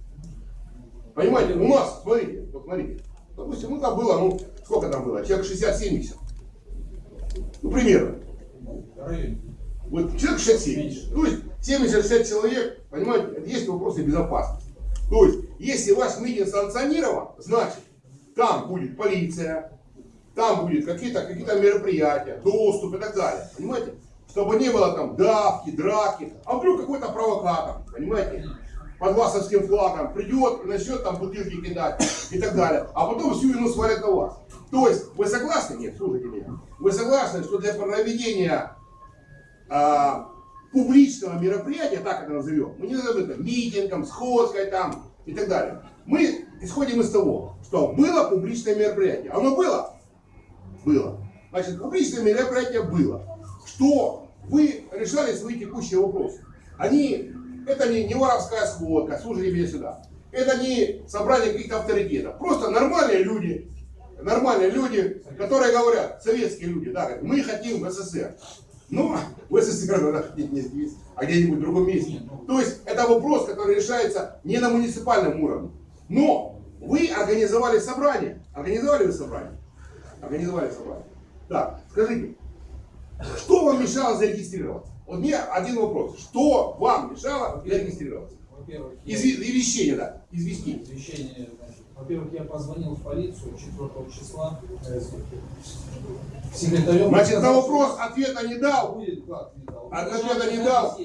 Speaker 2: Понимаете, у нас, смотрите, вот смотрите, допустим, ну там было, ну сколько там было, человек 60-70. Ну примерно. Вот человек 67. То есть 70-60 человек, понимаете, есть вопросы безопасности. То есть, если ваш митинг санкционирован, значит, там будет полиция, там будет какие-то какие мероприятия, доступ и так далее. Понимаете? Чтобы не было там давки, драки. А вдруг какой-то провокатор, понимаете? Под васовским флагом придет, начнет там бутылки кидать и так далее. А потом всю вину свалят на вас. То есть, вы согласны? Нет, слушайте меня. Вы согласны, что для проведения а, публичного мероприятия, так это назовем, мы не назовем это митингом, сходкой там и так далее. Мы исходим из того, что было публичное мероприятие. Оно было? Было. Значит, публичное мероприятие было. Что вы решали свои текущие вопросы. Они, это не, не воровская сходка, слушайте меня сюда. Это не собрание каких-то авторитетов. Просто нормальные люди, нормальные люди, которые говорят, советские люди, да, говорят, мы хотим в СССР. Ну, в СССР надо хотеть не здесь, а где-нибудь в другом месте. То есть это вопрос, который решается не на муниципальном уровне. Но вы организовали собрание. Организовали вы собрание? Организовали собрание. Так, скажите, что вам мешало зарегистрироваться? Вот мне один вопрос. Что вам мешало зарегистрироваться? Изви- Извещение, да, известить.
Speaker 3: Извещение, значит, во-первых, я позвонил в полицию 4 числа э, секретарем.
Speaker 2: Значит, на вопрос ответа не дал.
Speaker 3: Будет как не дал.
Speaker 2: Ответа не дал.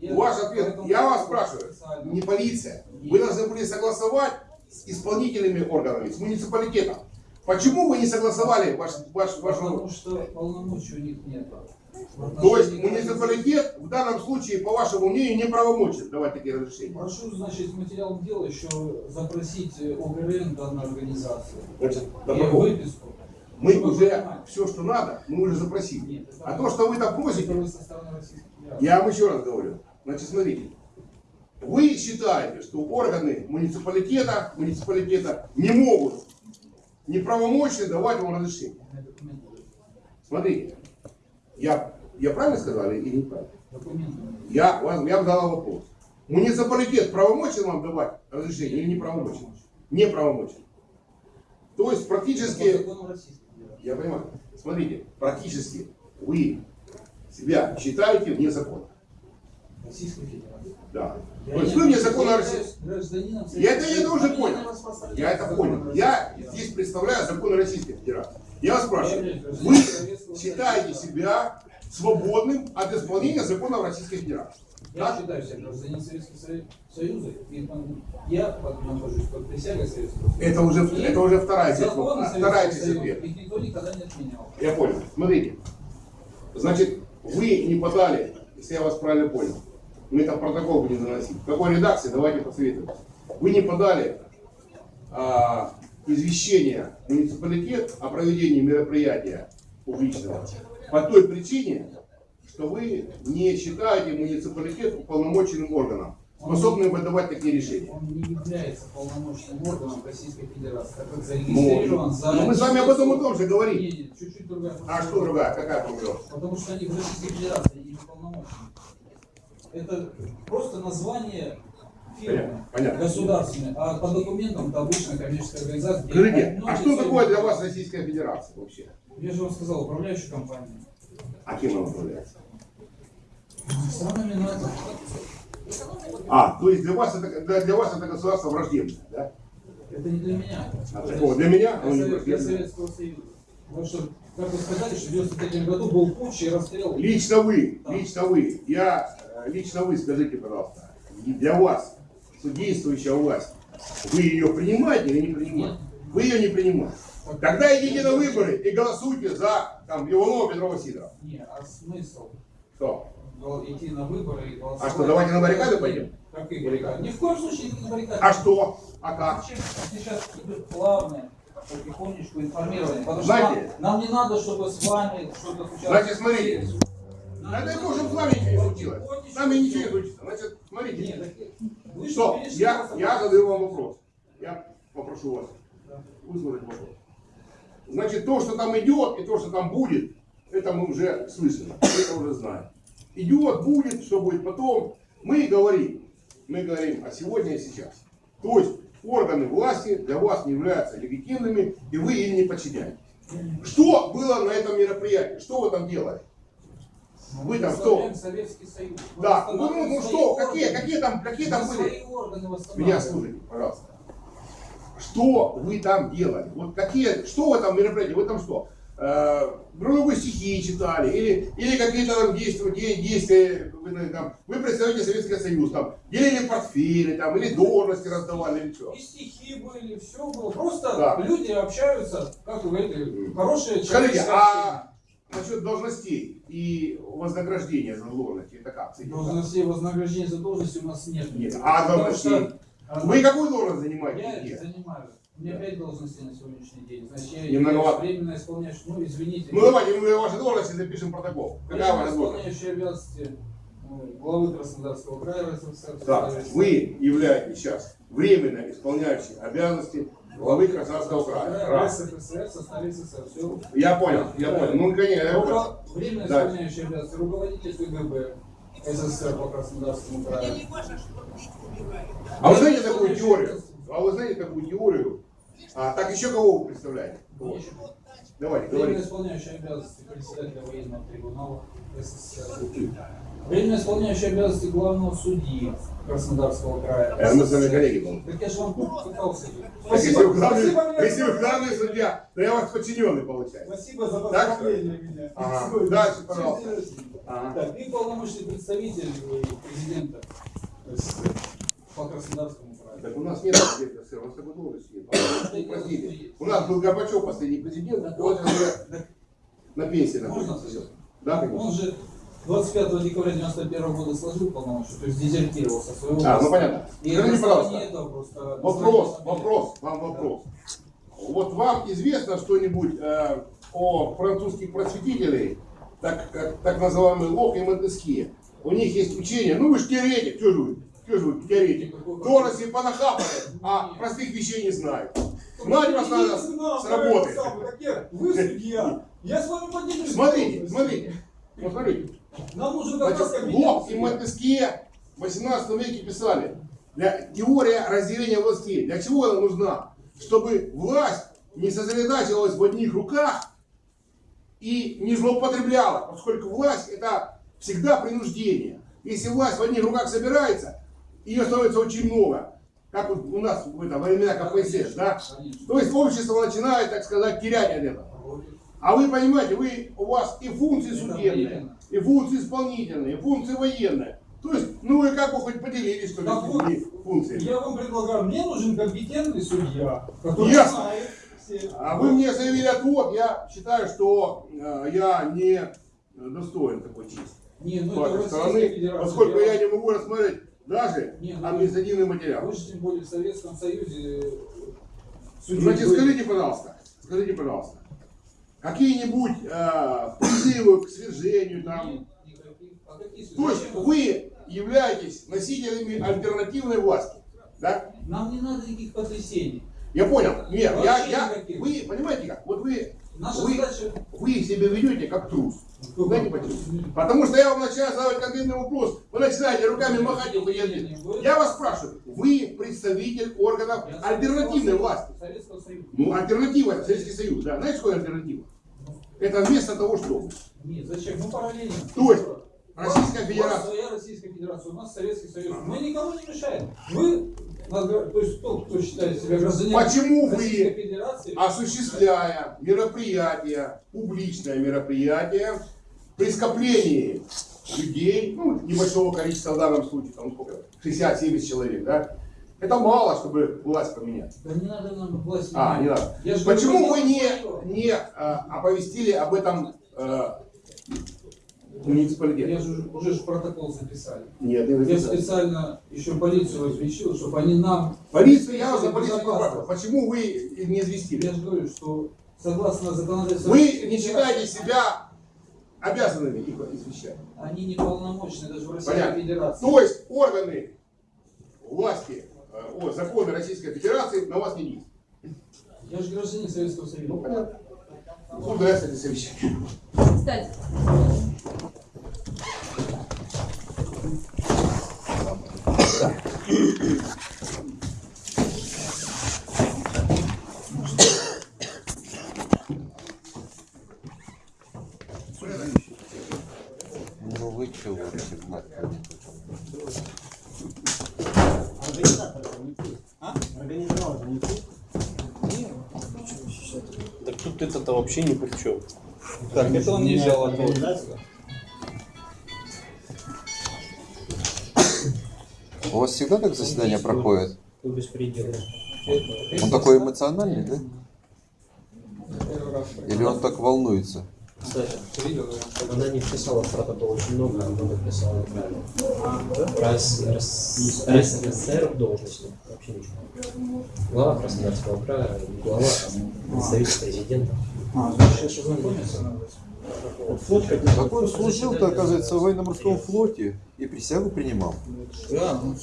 Speaker 3: я-
Speaker 2: Ваш ответ. Я вас спрашиваю. Не полиция. Вы должны были согласовать с исполнительными органами, с муниципалитетом. Почему вы не согласовали ваш, ваш, ваш
Speaker 3: Потому что полномочий у них нет.
Speaker 2: То есть муниципалитет в данном случае, по вашему мнению, не правомочен давать такие разрешения?
Speaker 3: Прошу, значит, материалом дела еще запросить ОГРН данной организации.
Speaker 2: Значит,
Speaker 3: И выписку.
Speaker 2: мы
Speaker 3: Чтобы
Speaker 2: уже
Speaker 3: понимать.
Speaker 2: все, что надо, мы уже запросили.
Speaker 3: Нет,
Speaker 2: А то, что вы там просите,
Speaker 3: вы
Speaker 2: я вам еще раз говорю. Значит, смотрите. Вы считаете, что органы муниципалитета, муниципалитета не могут неправомочно давать вам разрешение. Смотрите, я, я правильно сказал или неправильно? Я, вам- я вам задал вопрос. Муниципалитет правомочен вам давать разрешение или не правомочен? Не правомочен. То есть практически, я понимаю, смотрите, практически вы себя считаете вне закона.
Speaker 3: Российской Федерации.
Speaker 2: Да.
Speaker 3: Я
Speaker 2: То есть вы вне закона России. Я это, я это уже понял. Я это понял. Я здесь представляю законы Российской Федерации. Я спрашиваю, вы считаете себя свободным от исполнения законов Российской Федерации?
Speaker 3: Я
Speaker 2: Да?
Speaker 3: считаю себя гражданином Советского Со- Союза, и я нахожусь под присягой Советского Союза.
Speaker 2: Это уже,
Speaker 3: И
Speaker 2: это уже вторая
Speaker 3: законы
Speaker 2: вопроса. вторая
Speaker 3: Союза, их никто никогда не отменял.
Speaker 2: Я понял. Смотрите. Значит, вы не подали, если я вас правильно понял, мы там протокол будем заносить. В какой редакции, давайте посоветуем. Вы не подали а, извещение муниципалитет о проведении мероприятия публичного по той причине, что вы не считаете муниципалитет уполномоченным органом, способным выдавать такие решения.
Speaker 3: Он не является полномочным органом Российской Федерации, так как
Speaker 2: Ну,
Speaker 3: зарегистрирован за...
Speaker 2: ну, мы с вами об этом и том же говорим.
Speaker 3: Чуть-чуть другая
Speaker 2: А что другая? Какая проблема?
Speaker 3: Потому что они в Российской Федерации не полномочны. Это просто название
Speaker 2: Понятно, понятно.
Speaker 3: государственной, а по документам это обычная коммерческая организация.
Speaker 2: Скажите, а что такое для вас Российская Федерация вообще?
Speaker 3: Я же вам сказал, управляющая компания.
Speaker 2: А кем она управляется?
Speaker 3: Странами НАТО.
Speaker 2: А, то есть для вас это, для, для вас это государство враждебное, да?
Speaker 3: Это не для меня.
Speaker 2: А такого для меня
Speaker 3: Для, Совет- для. Советского Союза. Потому что, как вы сказали, что в 93 году был путч и расстрел.
Speaker 2: Лично вы,
Speaker 3: Да.
Speaker 2: лично вы, я, э, лично вы скажите, пожалуйста, для вас, судействующая власть, вы ее принимаете или не принимаете? Вы ее не принимаете. Тогда идите на выборы и голосуйте за там, Иванова Петрова Сидорова.
Speaker 3: Не, а смысл
Speaker 2: Что?
Speaker 3: идти на выборы и голосовать?
Speaker 2: А что, давайте на баррикады пойдем?
Speaker 3: Какие баррикады? Ни в коем случае не на баррикады.
Speaker 2: А что? А как?
Speaker 3: Сейчас идет плавное, потихонечку информирование. Потому
Speaker 2: Знаете-
Speaker 3: что нам, нам не надо, чтобы с вами что-то случалось.
Speaker 2: Значит, смотрите.
Speaker 3: Надо,
Speaker 2: Бог, чтобы с вами ничего не случилось. С нами ничего не случится. Значит, смотрите.
Speaker 3: Нет, вы
Speaker 2: Стоп, я, я задаю вам вопрос. Я попрошу вас
Speaker 3: Да.
Speaker 2: выслушать вопрос. Значит, то, что там идет и то, что там будет, это мы уже слышали, это уже знаем. Идет, будет, что будет потом. Мы говорим, мы говорим о сегодня и сейчас. То есть органы власти для вас не являются легитимными, и вы им не подчиняетесь. Что было на этом мероприятии? Что вы там делали? Вы там кто?
Speaker 3: Восстановляем Советский Союз.
Speaker 2: Да, ну, ну, ну что, какие,
Speaker 3: органы.
Speaker 2: какие там, какие там были? Меня слушайте, пожалуйста. Что вы там делали? Вот какие, что в этом мероприятии? Вы там что? Э, Грубые стихи читали? Или, или какие-то там действия, де- действия вы, ну, там, вы представляете Советский Союз, там, делили портфели, там, или должности раздавали, или что?
Speaker 3: И стихи были, все было. Просто
Speaker 2: Да.
Speaker 3: люди общаются, как вы говорите, хорошие
Speaker 2: Скажите,
Speaker 3: человеческое
Speaker 2: а насчет должностей и вознаграждения за должности, это как?
Speaker 3: Должностей, вознаграждения за должности у нас нет.
Speaker 2: Нет. А должностей?
Speaker 3: что, а,
Speaker 2: Вы какую должность
Speaker 3: Я
Speaker 2: занимаете? Где?
Speaker 3: занимаю. У меня пять должностей на сегодняшний день. Значит, я
Speaker 2: многовато.
Speaker 3: временно исполняющий, ну извините.
Speaker 2: Ну давайте мы ваши должности запишем протокол. Какая ваша должность?
Speaker 3: исполняющий обязанности э, главы Краснодарского края РСФСР.
Speaker 2: Так, вы являетесь сейчас временно исполняющим обязанности главы Краснодарского края. Раз.
Speaker 3: РСФСР со столицы СССР. Все.
Speaker 2: Я понял, я понял. Ну, конечно, я понял.
Speaker 3: Руко- Временно
Speaker 2: Да.
Speaker 3: исполняющий обязанности руководитель КГБ СССР по Краснодарскому краю.
Speaker 2: А вы знаете такую теорию? А вы знаете такую теорию? А, так еще кого вы представляете? Вот. Давайте,
Speaker 3: Временно
Speaker 2: говорите.
Speaker 3: исполняющий обязанности председателя военного трибунала СССР. Временно исполняющий обязанности главного судьи Краснодарского края.
Speaker 2: Это мы с вами коллеги, по-моему.
Speaker 3: Так я же вам пытался.
Speaker 2: Так, если вы главный, если вы главный судья, то я ваш подчиненный получается.
Speaker 5: Спасибо за поздравление меня.
Speaker 2: Ага. Дальше, пожалуйста. Ага.
Speaker 3: Так, и полномочный представитель э, президента СССР по Краснодарскому краю.
Speaker 2: Так у нас нет президента СССР, у нас такой должности нет. Простите. У нас был Горбачев последний президент, а он уже на пенсии находится. Да,
Speaker 3: Он
Speaker 2: конечно.
Speaker 3: же 25 декабря 91 года сложил полномочия, то есть дезертировал со своего
Speaker 2: А, ну понятно.
Speaker 3: И
Speaker 2: Скажите, пожалуйста,
Speaker 3: этого просто
Speaker 2: Вопрос, вопрос, вам вопрос. Вот вам известно что-нибудь э, о французских просветителей, так, как, так называемый Лок и Монтескье? У них есть учение, ну вы же теоретик, что же вы, что же вы теоретик? Должности понахапали, а простых вещей не знают. Знать вас надо с, с работы.
Speaker 5: Вы судья. Я с вами поделюсь.
Speaker 2: Смотрите, смотрите, вот смотрите.
Speaker 5: Нам нужен как
Speaker 2: Значит. Лок и Монтескье в 18 веке писали, для, теория разделения властей, для чего она нужна? Чтобы власть не сосредотачивалась в одних руках и не злоупотребляла, поскольку власть это всегда принуждение. Если власть в одних руках собирается, ее становится очень много, как вот у нас в это, времена КПСС, да? То есть общество начинает, так сказать, терять от этого. А вы понимаете, вы, у вас и функции судебные, и функции исполнительные, и функции военные. То есть, ну вы как бы хоть поделились, что ли,
Speaker 5: вот,
Speaker 2: функциями.
Speaker 5: Я вам предлагаю, мне нужен компетентный судья, который
Speaker 2: Ясно.
Speaker 5: знает все.
Speaker 2: А вы мне заявили отвод, я считаю, что э, я не достоин такой чести.
Speaker 3: Не, ну это
Speaker 2: стороны, поскольку
Speaker 3: Я-
Speaker 2: не могу рассмотреть даже
Speaker 3: Не, ну,
Speaker 2: административный материал.
Speaker 3: Вы же тем более в Советском Союзе э,
Speaker 2: Значит, скажите, пожалуйста, скажите, пожалуйста, какие-нибудь э, призывы к свержению там? То есть вы являетесь носителями альтернативной власти. Да?
Speaker 3: Нам не надо никаких потрясений.
Speaker 2: Я понял. Нет, я, я,
Speaker 3: никаких.
Speaker 2: вы понимаете как? Вот вы,
Speaker 3: Наша
Speaker 2: вы,
Speaker 3: задача...
Speaker 2: вы себя ведете как трус. Потому что я вам начинаю задавать конкретный вопрос, вы начинаете руками махать и уходите. Я вас спрашиваю, вы представитель органов альтернативной власти. Ну, альтернатива Советский Союз, да. Знаете, что альтернатива? Это вместо того, что
Speaker 3: Нет, зачем? Мы параллельно.
Speaker 2: То есть, Российская
Speaker 3: У вас
Speaker 2: Федерация.
Speaker 3: своя Российская Федерация, у нас Советский Союз. Мы никому не мешаем. Вы то есть тот, кто считает себя гражданином
Speaker 2: Почему вы-
Speaker 3: Российской Федерации,
Speaker 2: осуществляя мероприятие, публичное мероприятие, при скоплении людей, ну, небольшого количества в данном случае, там сколько, 60-70 человек, да, это мало, чтобы власть поменять.
Speaker 3: да не надо нам власть
Speaker 2: А, не
Speaker 3: менять.
Speaker 2: надо.
Speaker 3: Я же
Speaker 2: Почему вы не, не а, оповестили об этом э, муниципалитет?
Speaker 3: Я же уже ж протокол записали.
Speaker 2: Нет, не
Speaker 3: Я
Speaker 2: написали.
Speaker 3: специально еще полицию извещил, чтобы они нам...
Speaker 2: Полиция, я за полицию почему вы не известили?
Speaker 3: Я же говорю, что согласно законодательству...
Speaker 2: Вы не считаете себя обязанными их извещать?
Speaker 3: Они не полномочны даже в Российской
Speaker 2: Понятно.
Speaker 3: Федерации.
Speaker 2: То есть органы власти, э, о, законы Российской Федерации на вас не действуют.
Speaker 3: Я же гражданин Советского Союза.
Speaker 2: Ну, понятно. Куда это совещание?
Speaker 6: Кстати,
Speaker 1: Ну вы чего всегда
Speaker 7: Организовал же не ты.
Speaker 8: Так тут это-то вообще ни при чем.
Speaker 5: Так, это он не взял.
Speaker 7: Организация.
Speaker 9: У вас всегда так?
Speaker 7: Кто беспредел.
Speaker 9: Он такой эмоциональный, да? Или он так волнуется?
Speaker 7: Кстати, она не вписала в протокол очень много, она написала неправильно. Про СССР должности вообще ничего. Глава Краснодарского края, глава, представитель президента.
Speaker 3: А, значит, сейчас ознакомиться надо.
Speaker 9: Так он служил-то, оказывается, в военно-морском флоте и присягу принимал.
Speaker 3: Да, ну.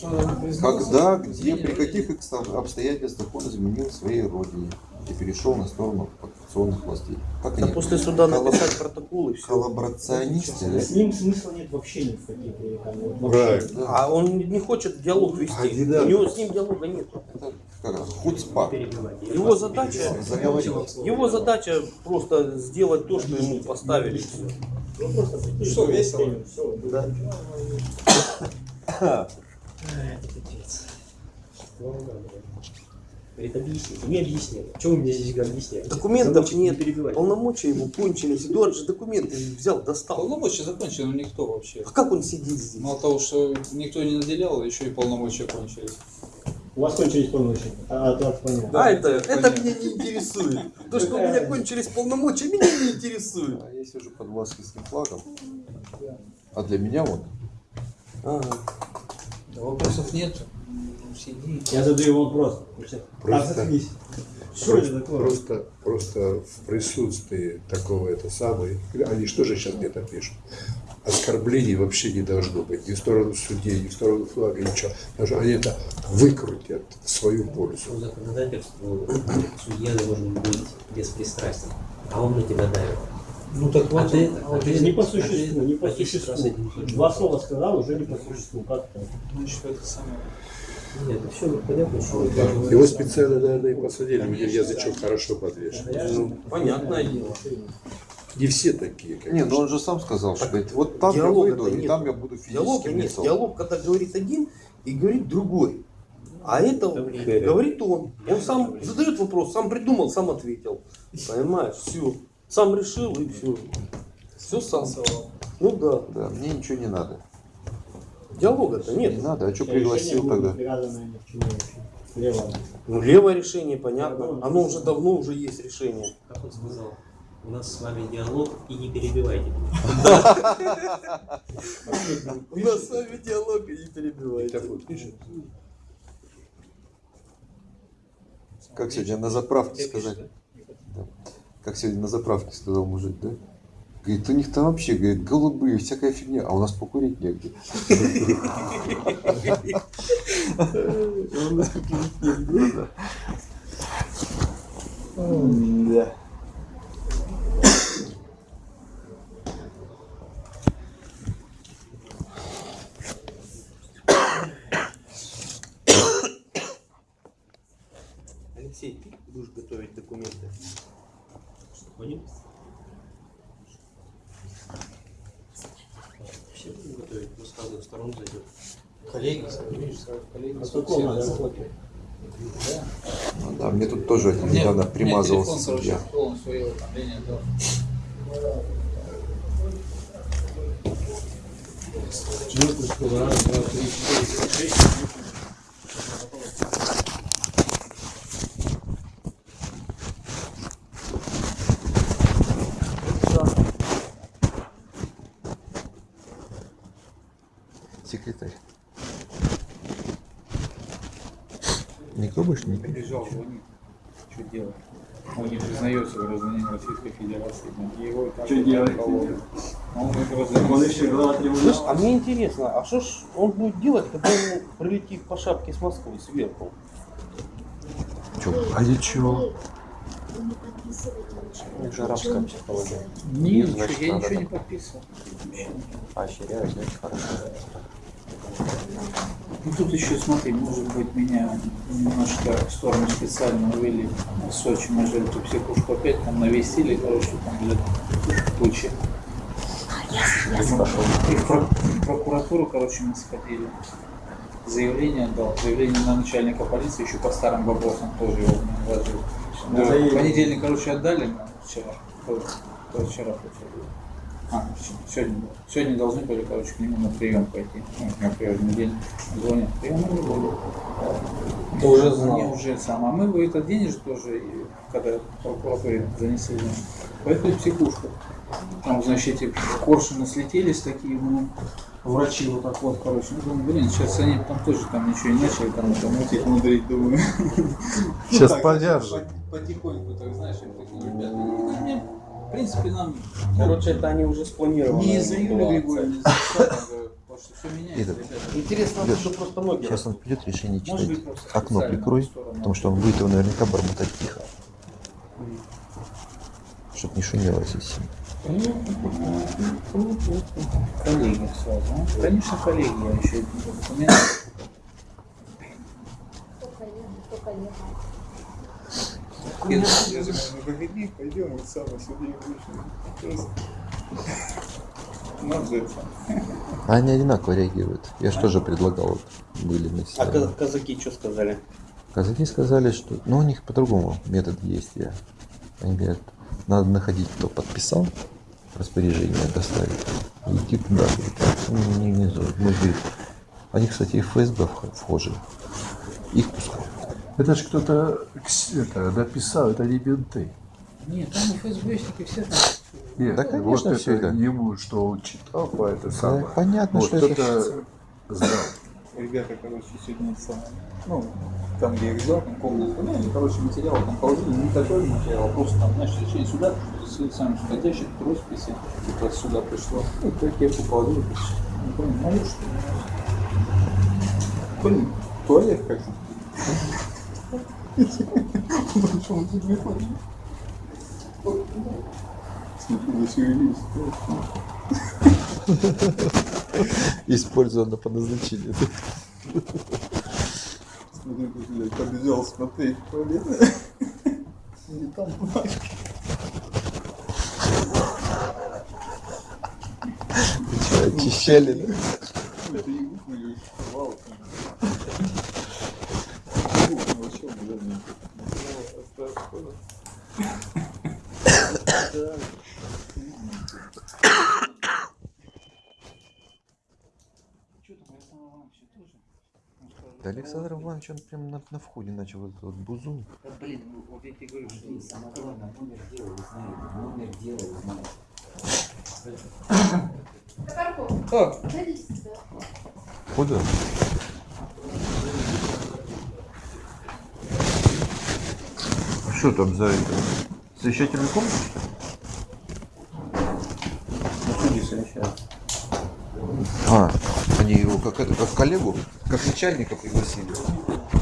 Speaker 9: Когда, где, при каких обстоятельствах он изменил своей родине и перешел на сторону оккупационных властей. Как
Speaker 8: Да
Speaker 9: они?
Speaker 8: после суда
Speaker 9: Коллаб-
Speaker 8: написать протокол и все.
Speaker 9: Коллаборационисты, да?
Speaker 7: С ним смысла нет вообще ни в каких вообще.
Speaker 8: А он не хочет диалог вести. У него с ним диалога нет.
Speaker 9: Это как раз.
Speaker 8: Его задача, его задача просто сделать то, что ему поставили.
Speaker 7: Ну просто прийти,
Speaker 5: Что, весело?
Speaker 7: Все,
Speaker 8: Да.
Speaker 7: Это пипец. Говорит, объясните. Не объясняй. Что вы мне здесь объясняете?
Speaker 8: Документов
Speaker 7: не
Speaker 8: нет,
Speaker 7: перебивайте.
Speaker 8: полномочия его кончились. Эдуард же документы взял, достал.
Speaker 5: Полномочия закончили, но никто вообще.
Speaker 8: А как он сидит здесь?
Speaker 5: Мало того, что никто не наделял, еще и полномочия кончились.
Speaker 7: У вас кончились полномочия. А, а, так понятно.
Speaker 8: А это, это меня не интересует. То, что у меня кончились полномочия, меня не интересует.
Speaker 9: А я сижу под ласкинским флагом. А для меня он.
Speaker 8: Ага.
Speaker 5: Да вопросов нет. Сиди.
Speaker 7: Я задаю вопрос.
Speaker 10: Просто-
Speaker 7: А, такое?
Speaker 10: Просто, просто в присутствии такого это самое, они что же сейчас где-то пишут? Оскорблений вообще не должно быть ни в сторону судей, ни в сторону флага, ничего. Потому что они это выкрутят в свою пользу.
Speaker 11: По законодательству судья должен быть беспристрастен, а он на тебя давит.
Speaker 3: Ну так
Speaker 11: А
Speaker 3: вот,
Speaker 11: ты,
Speaker 3: а
Speaker 11: а ты
Speaker 7: Не по
Speaker 11: а ты
Speaker 7: существу, не по существу. Два слова сказал, уже не по существу. Как это?
Speaker 5: Значит, это самое.
Speaker 11: Нет, это все понятно, что
Speaker 10: Его специально, наверное, и посадили, у него язычок хорошо подвешен.
Speaker 8: Ну, понятное дело.
Speaker 10: Не все такие, как
Speaker 9: Не, ну он же сам сказал, что говорит, вот там я выйду, и
Speaker 8: нет.
Speaker 9: там я буду
Speaker 8: Диалога
Speaker 9: физическим
Speaker 8: нет.
Speaker 9: лицом.
Speaker 8: Диалог, когда говорит один и говорит другой. А это
Speaker 11: Говорит.
Speaker 8: говорит он. Он сам задает вопрос, сам придумал, сам ответил. Понимаешь, все. Сам решил и все. Все сам. Ну да.
Speaker 9: Да, мне ничего не надо.
Speaker 8: Диалога-то
Speaker 9: Не
Speaker 8: нет.
Speaker 9: надо, а что пригласил тогда?
Speaker 7: привязано ни к чему вообще. Лево.
Speaker 8: Ну, левое решение, понятно. Оно уже давно уже есть решение.
Speaker 11: как он сказал, у нас с вами диалог и не перебивайте.
Speaker 8: У нас с вами диалог и не перебивайте.
Speaker 9: Как сегодня на заправке сказать? Как сегодня на заправке сказал мужик, да? Говорит, у них там вообще, говорит, голубые, всякая фигня, а у нас покурить негде.
Speaker 8: Алексей, ты будешь готовить документы?
Speaker 11: Понял? Все будем готовить, мы с разных сторон зайдем.
Speaker 7: Коллеги, видишь, сразу коллеги.
Speaker 3: А надо?
Speaker 9: Ну да, мне тут тоже
Speaker 3: Мне-
Speaker 9: недавно
Speaker 3: мне
Speaker 9: примазывался
Speaker 3: телефон, короче, полностью два, три, четыре, шесть.
Speaker 9: Секретарь. Никто больше не пишет.
Speaker 3: Бежал, звонит. Что делать? Он не признается гражданин Российской Федерации. Его
Speaker 5: Что делать?
Speaker 3: кололи. Он не.
Speaker 5: Он еще глава
Speaker 8: Слышь, а мне интересно, а что ж он будет делать, когда ему прилетит по шапке с Москвы сверху?
Speaker 9: А я чего?
Speaker 7: Это арабская психология.
Speaker 3: Нет,
Speaker 7: Значит,
Speaker 3: я ничего не
Speaker 7: так.
Speaker 3: подписывал.
Speaker 7: Поощряю, значит, хорошо.
Speaker 3: Ну тут еще смотри, может быть меня немножко в сторону специально увели в Сочи, мы же эту психушку опять там навесили, короче, там, блядь, тучи. И в, про- в прокуратуру, короче, мы сходили. Заявление отдал, заявление на начальника полиции, еще по старым вопросам тоже его мне вложил.
Speaker 5: Да,
Speaker 3: понедельник, короче, отдали вчера. То вчера, получается. А, сегодня, сегодня должны были, короче, к нему на прием пойти. Ну, на приемный день. Звонят, прием.
Speaker 8: Ты уже знал.
Speaker 3: Не уже сам. А мы в этот день же тоже, когда прокуратуре занесли, поехали в психушку. Там, значит, эти коршуны слетелись такие, ну, врачи вот так вот, короче. Ну, думаю, блин, сейчас они там тоже там ничего не начали, там это мутить, мудрить, думаю.
Speaker 10: Сейчас
Speaker 3: Ну, так,
Speaker 10: подержат.
Speaker 3: по- Потихоньку, так знаешь, я такие ребята. Принципе, нам
Speaker 8: Короче, это они уже спланированы.
Speaker 3: не из-за Юли Григорьевны, потому что все меняется,
Speaker 9: Этот.
Speaker 8: Интересно,
Speaker 9: Лёш,
Speaker 8: что просто ноги
Speaker 9: Сейчас он придет, решение читать. Окно прикрой, потому что он будет его наверняка бормотать тихо. Чтоб не шумело здесь.
Speaker 3: Коллеги сразу. а? Конечно, коллеги, я еще документы. Я пойдем, вот самое сюда это.
Speaker 9: А они одинаково реагируют. Я же тоже предлагал, вот, были на
Speaker 8: А казаки что сказали?
Speaker 9: Казаки сказали, что... Ну, у них по-другому метод действия. Они говорят, надо находить, кто подписал, распоряжение доставить, и идти туда. Ну, Не, не, не, мы, говорит, они, кстати, и в ФСБ вх- вхожи. Их пускают.
Speaker 10: Это же кто-то кс- это, не менты.
Speaker 3: Нет, там и ФСБшники все там.
Speaker 10: Нет,
Speaker 9: Да, конечно,
Speaker 10: вот
Speaker 9: всё
Speaker 10: это
Speaker 9: это.
Speaker 10: ему, что он читал по это самое.
Speaker 9: понятно,
Speaker 10: вот
Speaker 9: что это
Speaker 10: кто-то знал.
Speaker 3: Ребята, короче, сегодня ну, там, где я их взял, там комнату, ну, они, короче, материал там положили, не такой материал, просто там, знаешь, решили сюда, что сами ящик, росписи, и вот сюда пришло. Ну, как кепку положили, не помню, ну, что Блин, туалет телефоне. Смотри, зашевелись.
Speaker 9: Использовано по назначению.
Speaker 3: Смотри, блядь, побежал смотреть туалет. И там бумажки.
Speaker 9: Что, очищали, да?
Speaker 3: Это и мою вал. Вообще, блядь,
Speaker 9: Да Александр Иванович, он прям на, на входе начал вот этот вот бузун.
Speaker 3: Да, блин, ну, вот я тебе говорю, что
Speaker 11: Самое главное, номер дела вы знаете. Номер дела вы знаете.
Speaker 3: О,
Speaker 9: Куда? Что там за это? Совещательный комнат? А, они его как как коллегу, как начальника пригласили.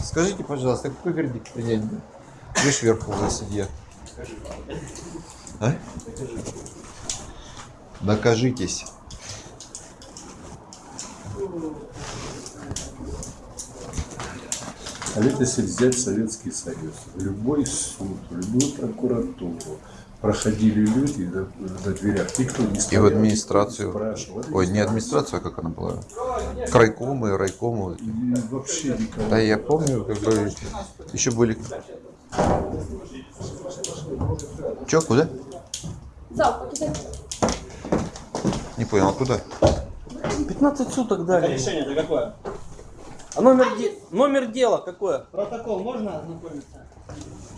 Speaker 9: Скажите, пожалуйста, какой вердикт принять? Видишь, вверху за судья. А? Докажитесь.
Speaker 10: А ведь если взять Советский Союз, любой суд, любую прокуратуру, проходили люди на, на дверях, никто не
Speaker 9: И
Speaker 10: стоял,
Speaker 9: в
Speaker 10: никто не
Speaker 9: администрацию.
Speaker 10: спрашивал.
Speaker 9: Ой, не администрация, как она была. Крайкомы, райкомы.
Speaker 10: И вообще никого.
Speaker 9: Да я помню, как бы еще были. Че, куда?
Speaker 6: Зал, покидай.
Speaker 9: Не понял, а куда?
Speaker 8: 15 суток дали.
Speaker 5: Решение-то какое?
Speaker 8: А номер, де- номер дела какое?
Speaker 5: Протокол можно ознакомиться?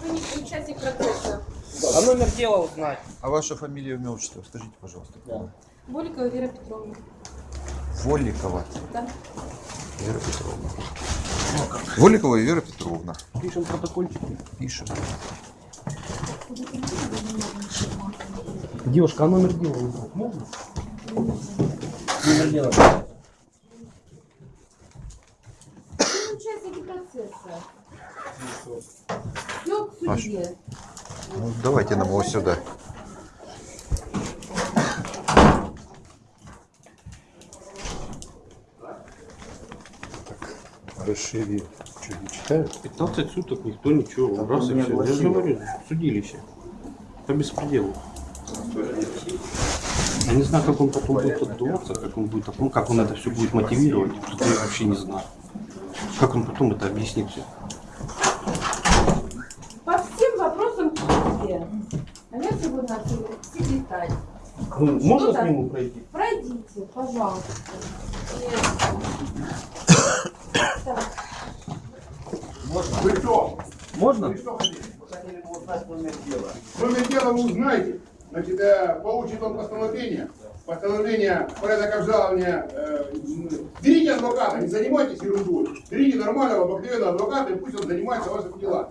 Speaker 6: Вы не участник процесса.
Speaker 8: А номер дела узнать.
Speaker 9: А ваша фамилия, имя, отчество? Скажите, пожалуйста.
Speaker 6: Боликова Вера Петровна.
Speaker 9: Воликова.
Speaker 6: Да.
Speaker 9: Вера Петровна. Воликова Вера Петровна.
Speaker 8: Пишем протокольчик.
Speaker 9: Пишем.
Speaker 8: Девушка, а номер дела узнать можно? Номер дела.
Speaker 6: Участники процесса. Все к судье.
Speaker 9: Ну, давайте нам его сюда.
Speaker 10: Расшири. Что, не читают?
Speaker 8: 15 суток никто ничего. Раз и все. Я же говорю, судилище. По беспределу. Я не знаю, как он потом будет отдуваться, как он будет, ну, как он это все будет мотивировать. Я вообще не знаю. Как он потом это объяснит все.
Speaker 6: По всем судье. А я сегодня секретарь.
Speaker 8: Ну, можно к нему пройти?
Speaker 6: Пройдите, пожалуйста. Так,
Speaker 2: Вы кто?
Speaker 8: Можно?
Speaker 2: Вы что хотели? Номер дела вы узнаете. Значит, э, получит он постановление. Постановление, порядок обжалования. Э, берите адвоката, не занимайтесь ерундой. Берите нормального, обыкновенного адвоката, и пусть он занимается вашими делами.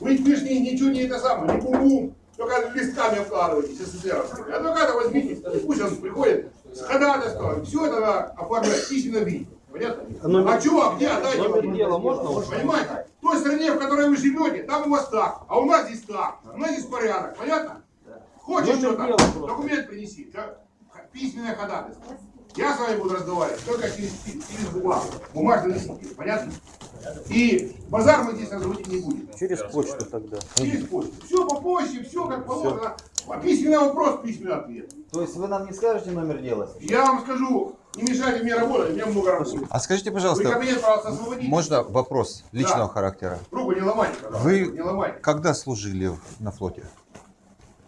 Speaker 2: Вы ни- ничего не это самое, не бум-бум, только листками обкладываетесь, СССР. Адвоката возьмите, и пусть он приходит с ходатайством. Все это надо оформлять в письменном виде. Понятно?
Speaker 8: А номер-
Speaker 2: А чего, где, отдайте
Speaker 8: номер дела можно?
Speaker 2: Понимаете? В той стране, в которой вы живете, там у вас так, а у нас здесь так. У нас здесь порядок, понятно? Хочешь что-то, документ принеси, да? Письменное ходатайство. Я с вами буду разговаривать только через, через бумагу, бумажный носитель, понятно? И базар мы здесь разводить не будем.
Speaker 8: Через почту тогда.
Speaker 2: Через почту. Все по почте, все как положено. А письменный вопрос, письменный ответ.
Speaker 5: То есть вы нам не скажете номер дела?
Speaker 2: Я вам скажу, не мешайте мне работать, у меня много работы.
Speaker 9: А скажите,
Speaker 2: Вы
Speaker 9: пожалуйста,
Speaker 2: кабинет, пожалуйста, освободите.
Speaker 9: можно вопрос личного
Speaker 2: Да.
Speaker 9: характера?
Speaker 2: Руку не ломайте, пожалуйста.
Speaker 9: Вы
Speaker 2: Не ломайте.
Speaker 9: когда служили на флоте?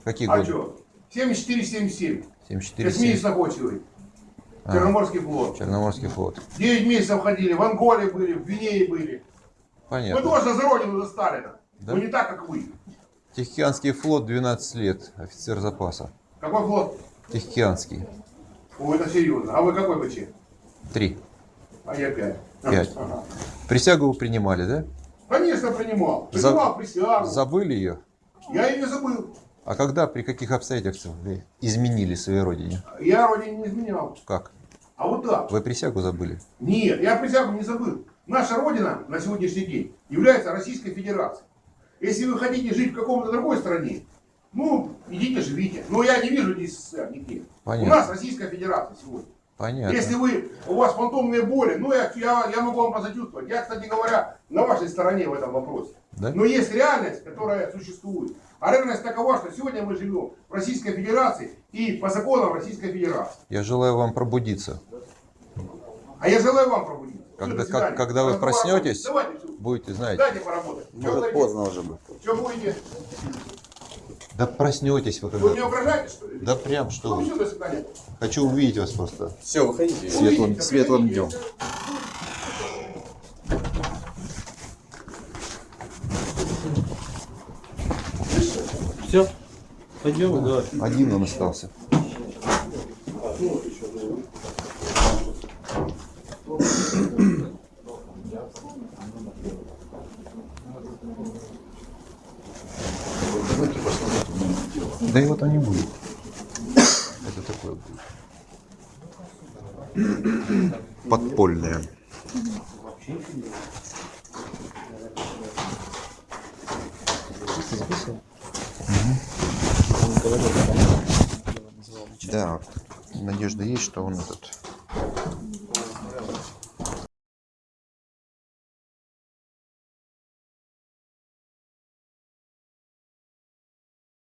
Speaker 9: Какие
Speaker 2: А
Speaker 9: годы?
Speaker 2: что? 74-77.
Speaker 9: 74
Speaker 2: Космический
Speaker 9: А.
Speaker 2: Черноморский флот.
Speaker 9: Черноморский флот.
Speaker 2: 9 месяцев ходили, в Анголе были, в Гвинее были. Мы
Speaker 9: Понятно.
Speaker 2: тоже за родину, за Сталина.
Speaker 9: Да?
Speaker 2: Но не так, как вы.
Speaker 9: Тихоокеанский флот 12 лет, офицер запаса.
Speaker 2: Какой флот?
Speaker 9: Тихоокеанский.
Speaker 2: О, это серьезно. А вы какой БЧ?
Speaker 9: 3.
Speaker 2: А я 5.
Speaker 9: Пять. Присягу вы принимали, да?
Speaker 2: Конечно, принимал.
Speaker 9: За-
Speaker 2: Принимал присягу.
Speaker 9: Забыли ее?
Speaker 2: Я ее не забыл.
Speaker 9: А когда, при каких обстоятельствах вы изменили своей родине?
Speaker 2: Я родине не изменял.
Speaker 9: Как?
Speaker 2: А вот так.
Speaker 9: Вы присягу забыли?
Speaker 2: Нет, я присягу не забыл. Наша родина на сегодняшний день является Российской Федерацией. Если вы хотите жить в каком-то другой стране, ну, идите, живите. Но я не вижу здесь СССР нигде.
Speaker 9: Понятно.
Speaker 2: У нас Российская Федерация сегодня.
Speaker 9: Понятно.
Speaker 2: Если вы, у вас фантомные боли, ну, я, я, я могу вам посочувствовать. Я, кстати говоря, на вашей стороне в этом вопросе.
Speaker 9: Да?
Speaker 2: Но есть реальность, которая существует. А реальность такова, что сегодня мы живем в Российской Федерации и по законам Российской Федерации.
Speaker 9: Я желаю вам пробудиться.
Speaker 2: А я желаю вам пробудиться.
Speaker 9: Когда,
Speaker 2: свидания.
Speaker 9: как- когда вы проснетесь,
Speaker 2: Давайте,
Speaker 9: будете знать.
Speaker 2: Дайте поработать.
Speaker 9: Может, поздно уже будет.
Speaker 2: Что будете?
Speaker 9: Да проснетесь вы
Speaker 2: Вы мне
Speaker 9: когда.
Speaker 2: угрожаете, что ли?
Speaker 9: Да прям что
Speaker 2: Ну,
Speaker 9: вы.
Speaker 2: все.
Speaker 9: Хочу увидеть вас просто.
Speaker 12: Все, выходите.
Speaker 9: Светлым, светлым днем.
Speaker 8: Все? Пойдем, давай.
Speaker 9: Один он остался. Да его там не будет. Это такое будет. Подпольное. Да, надежда есть, что он этот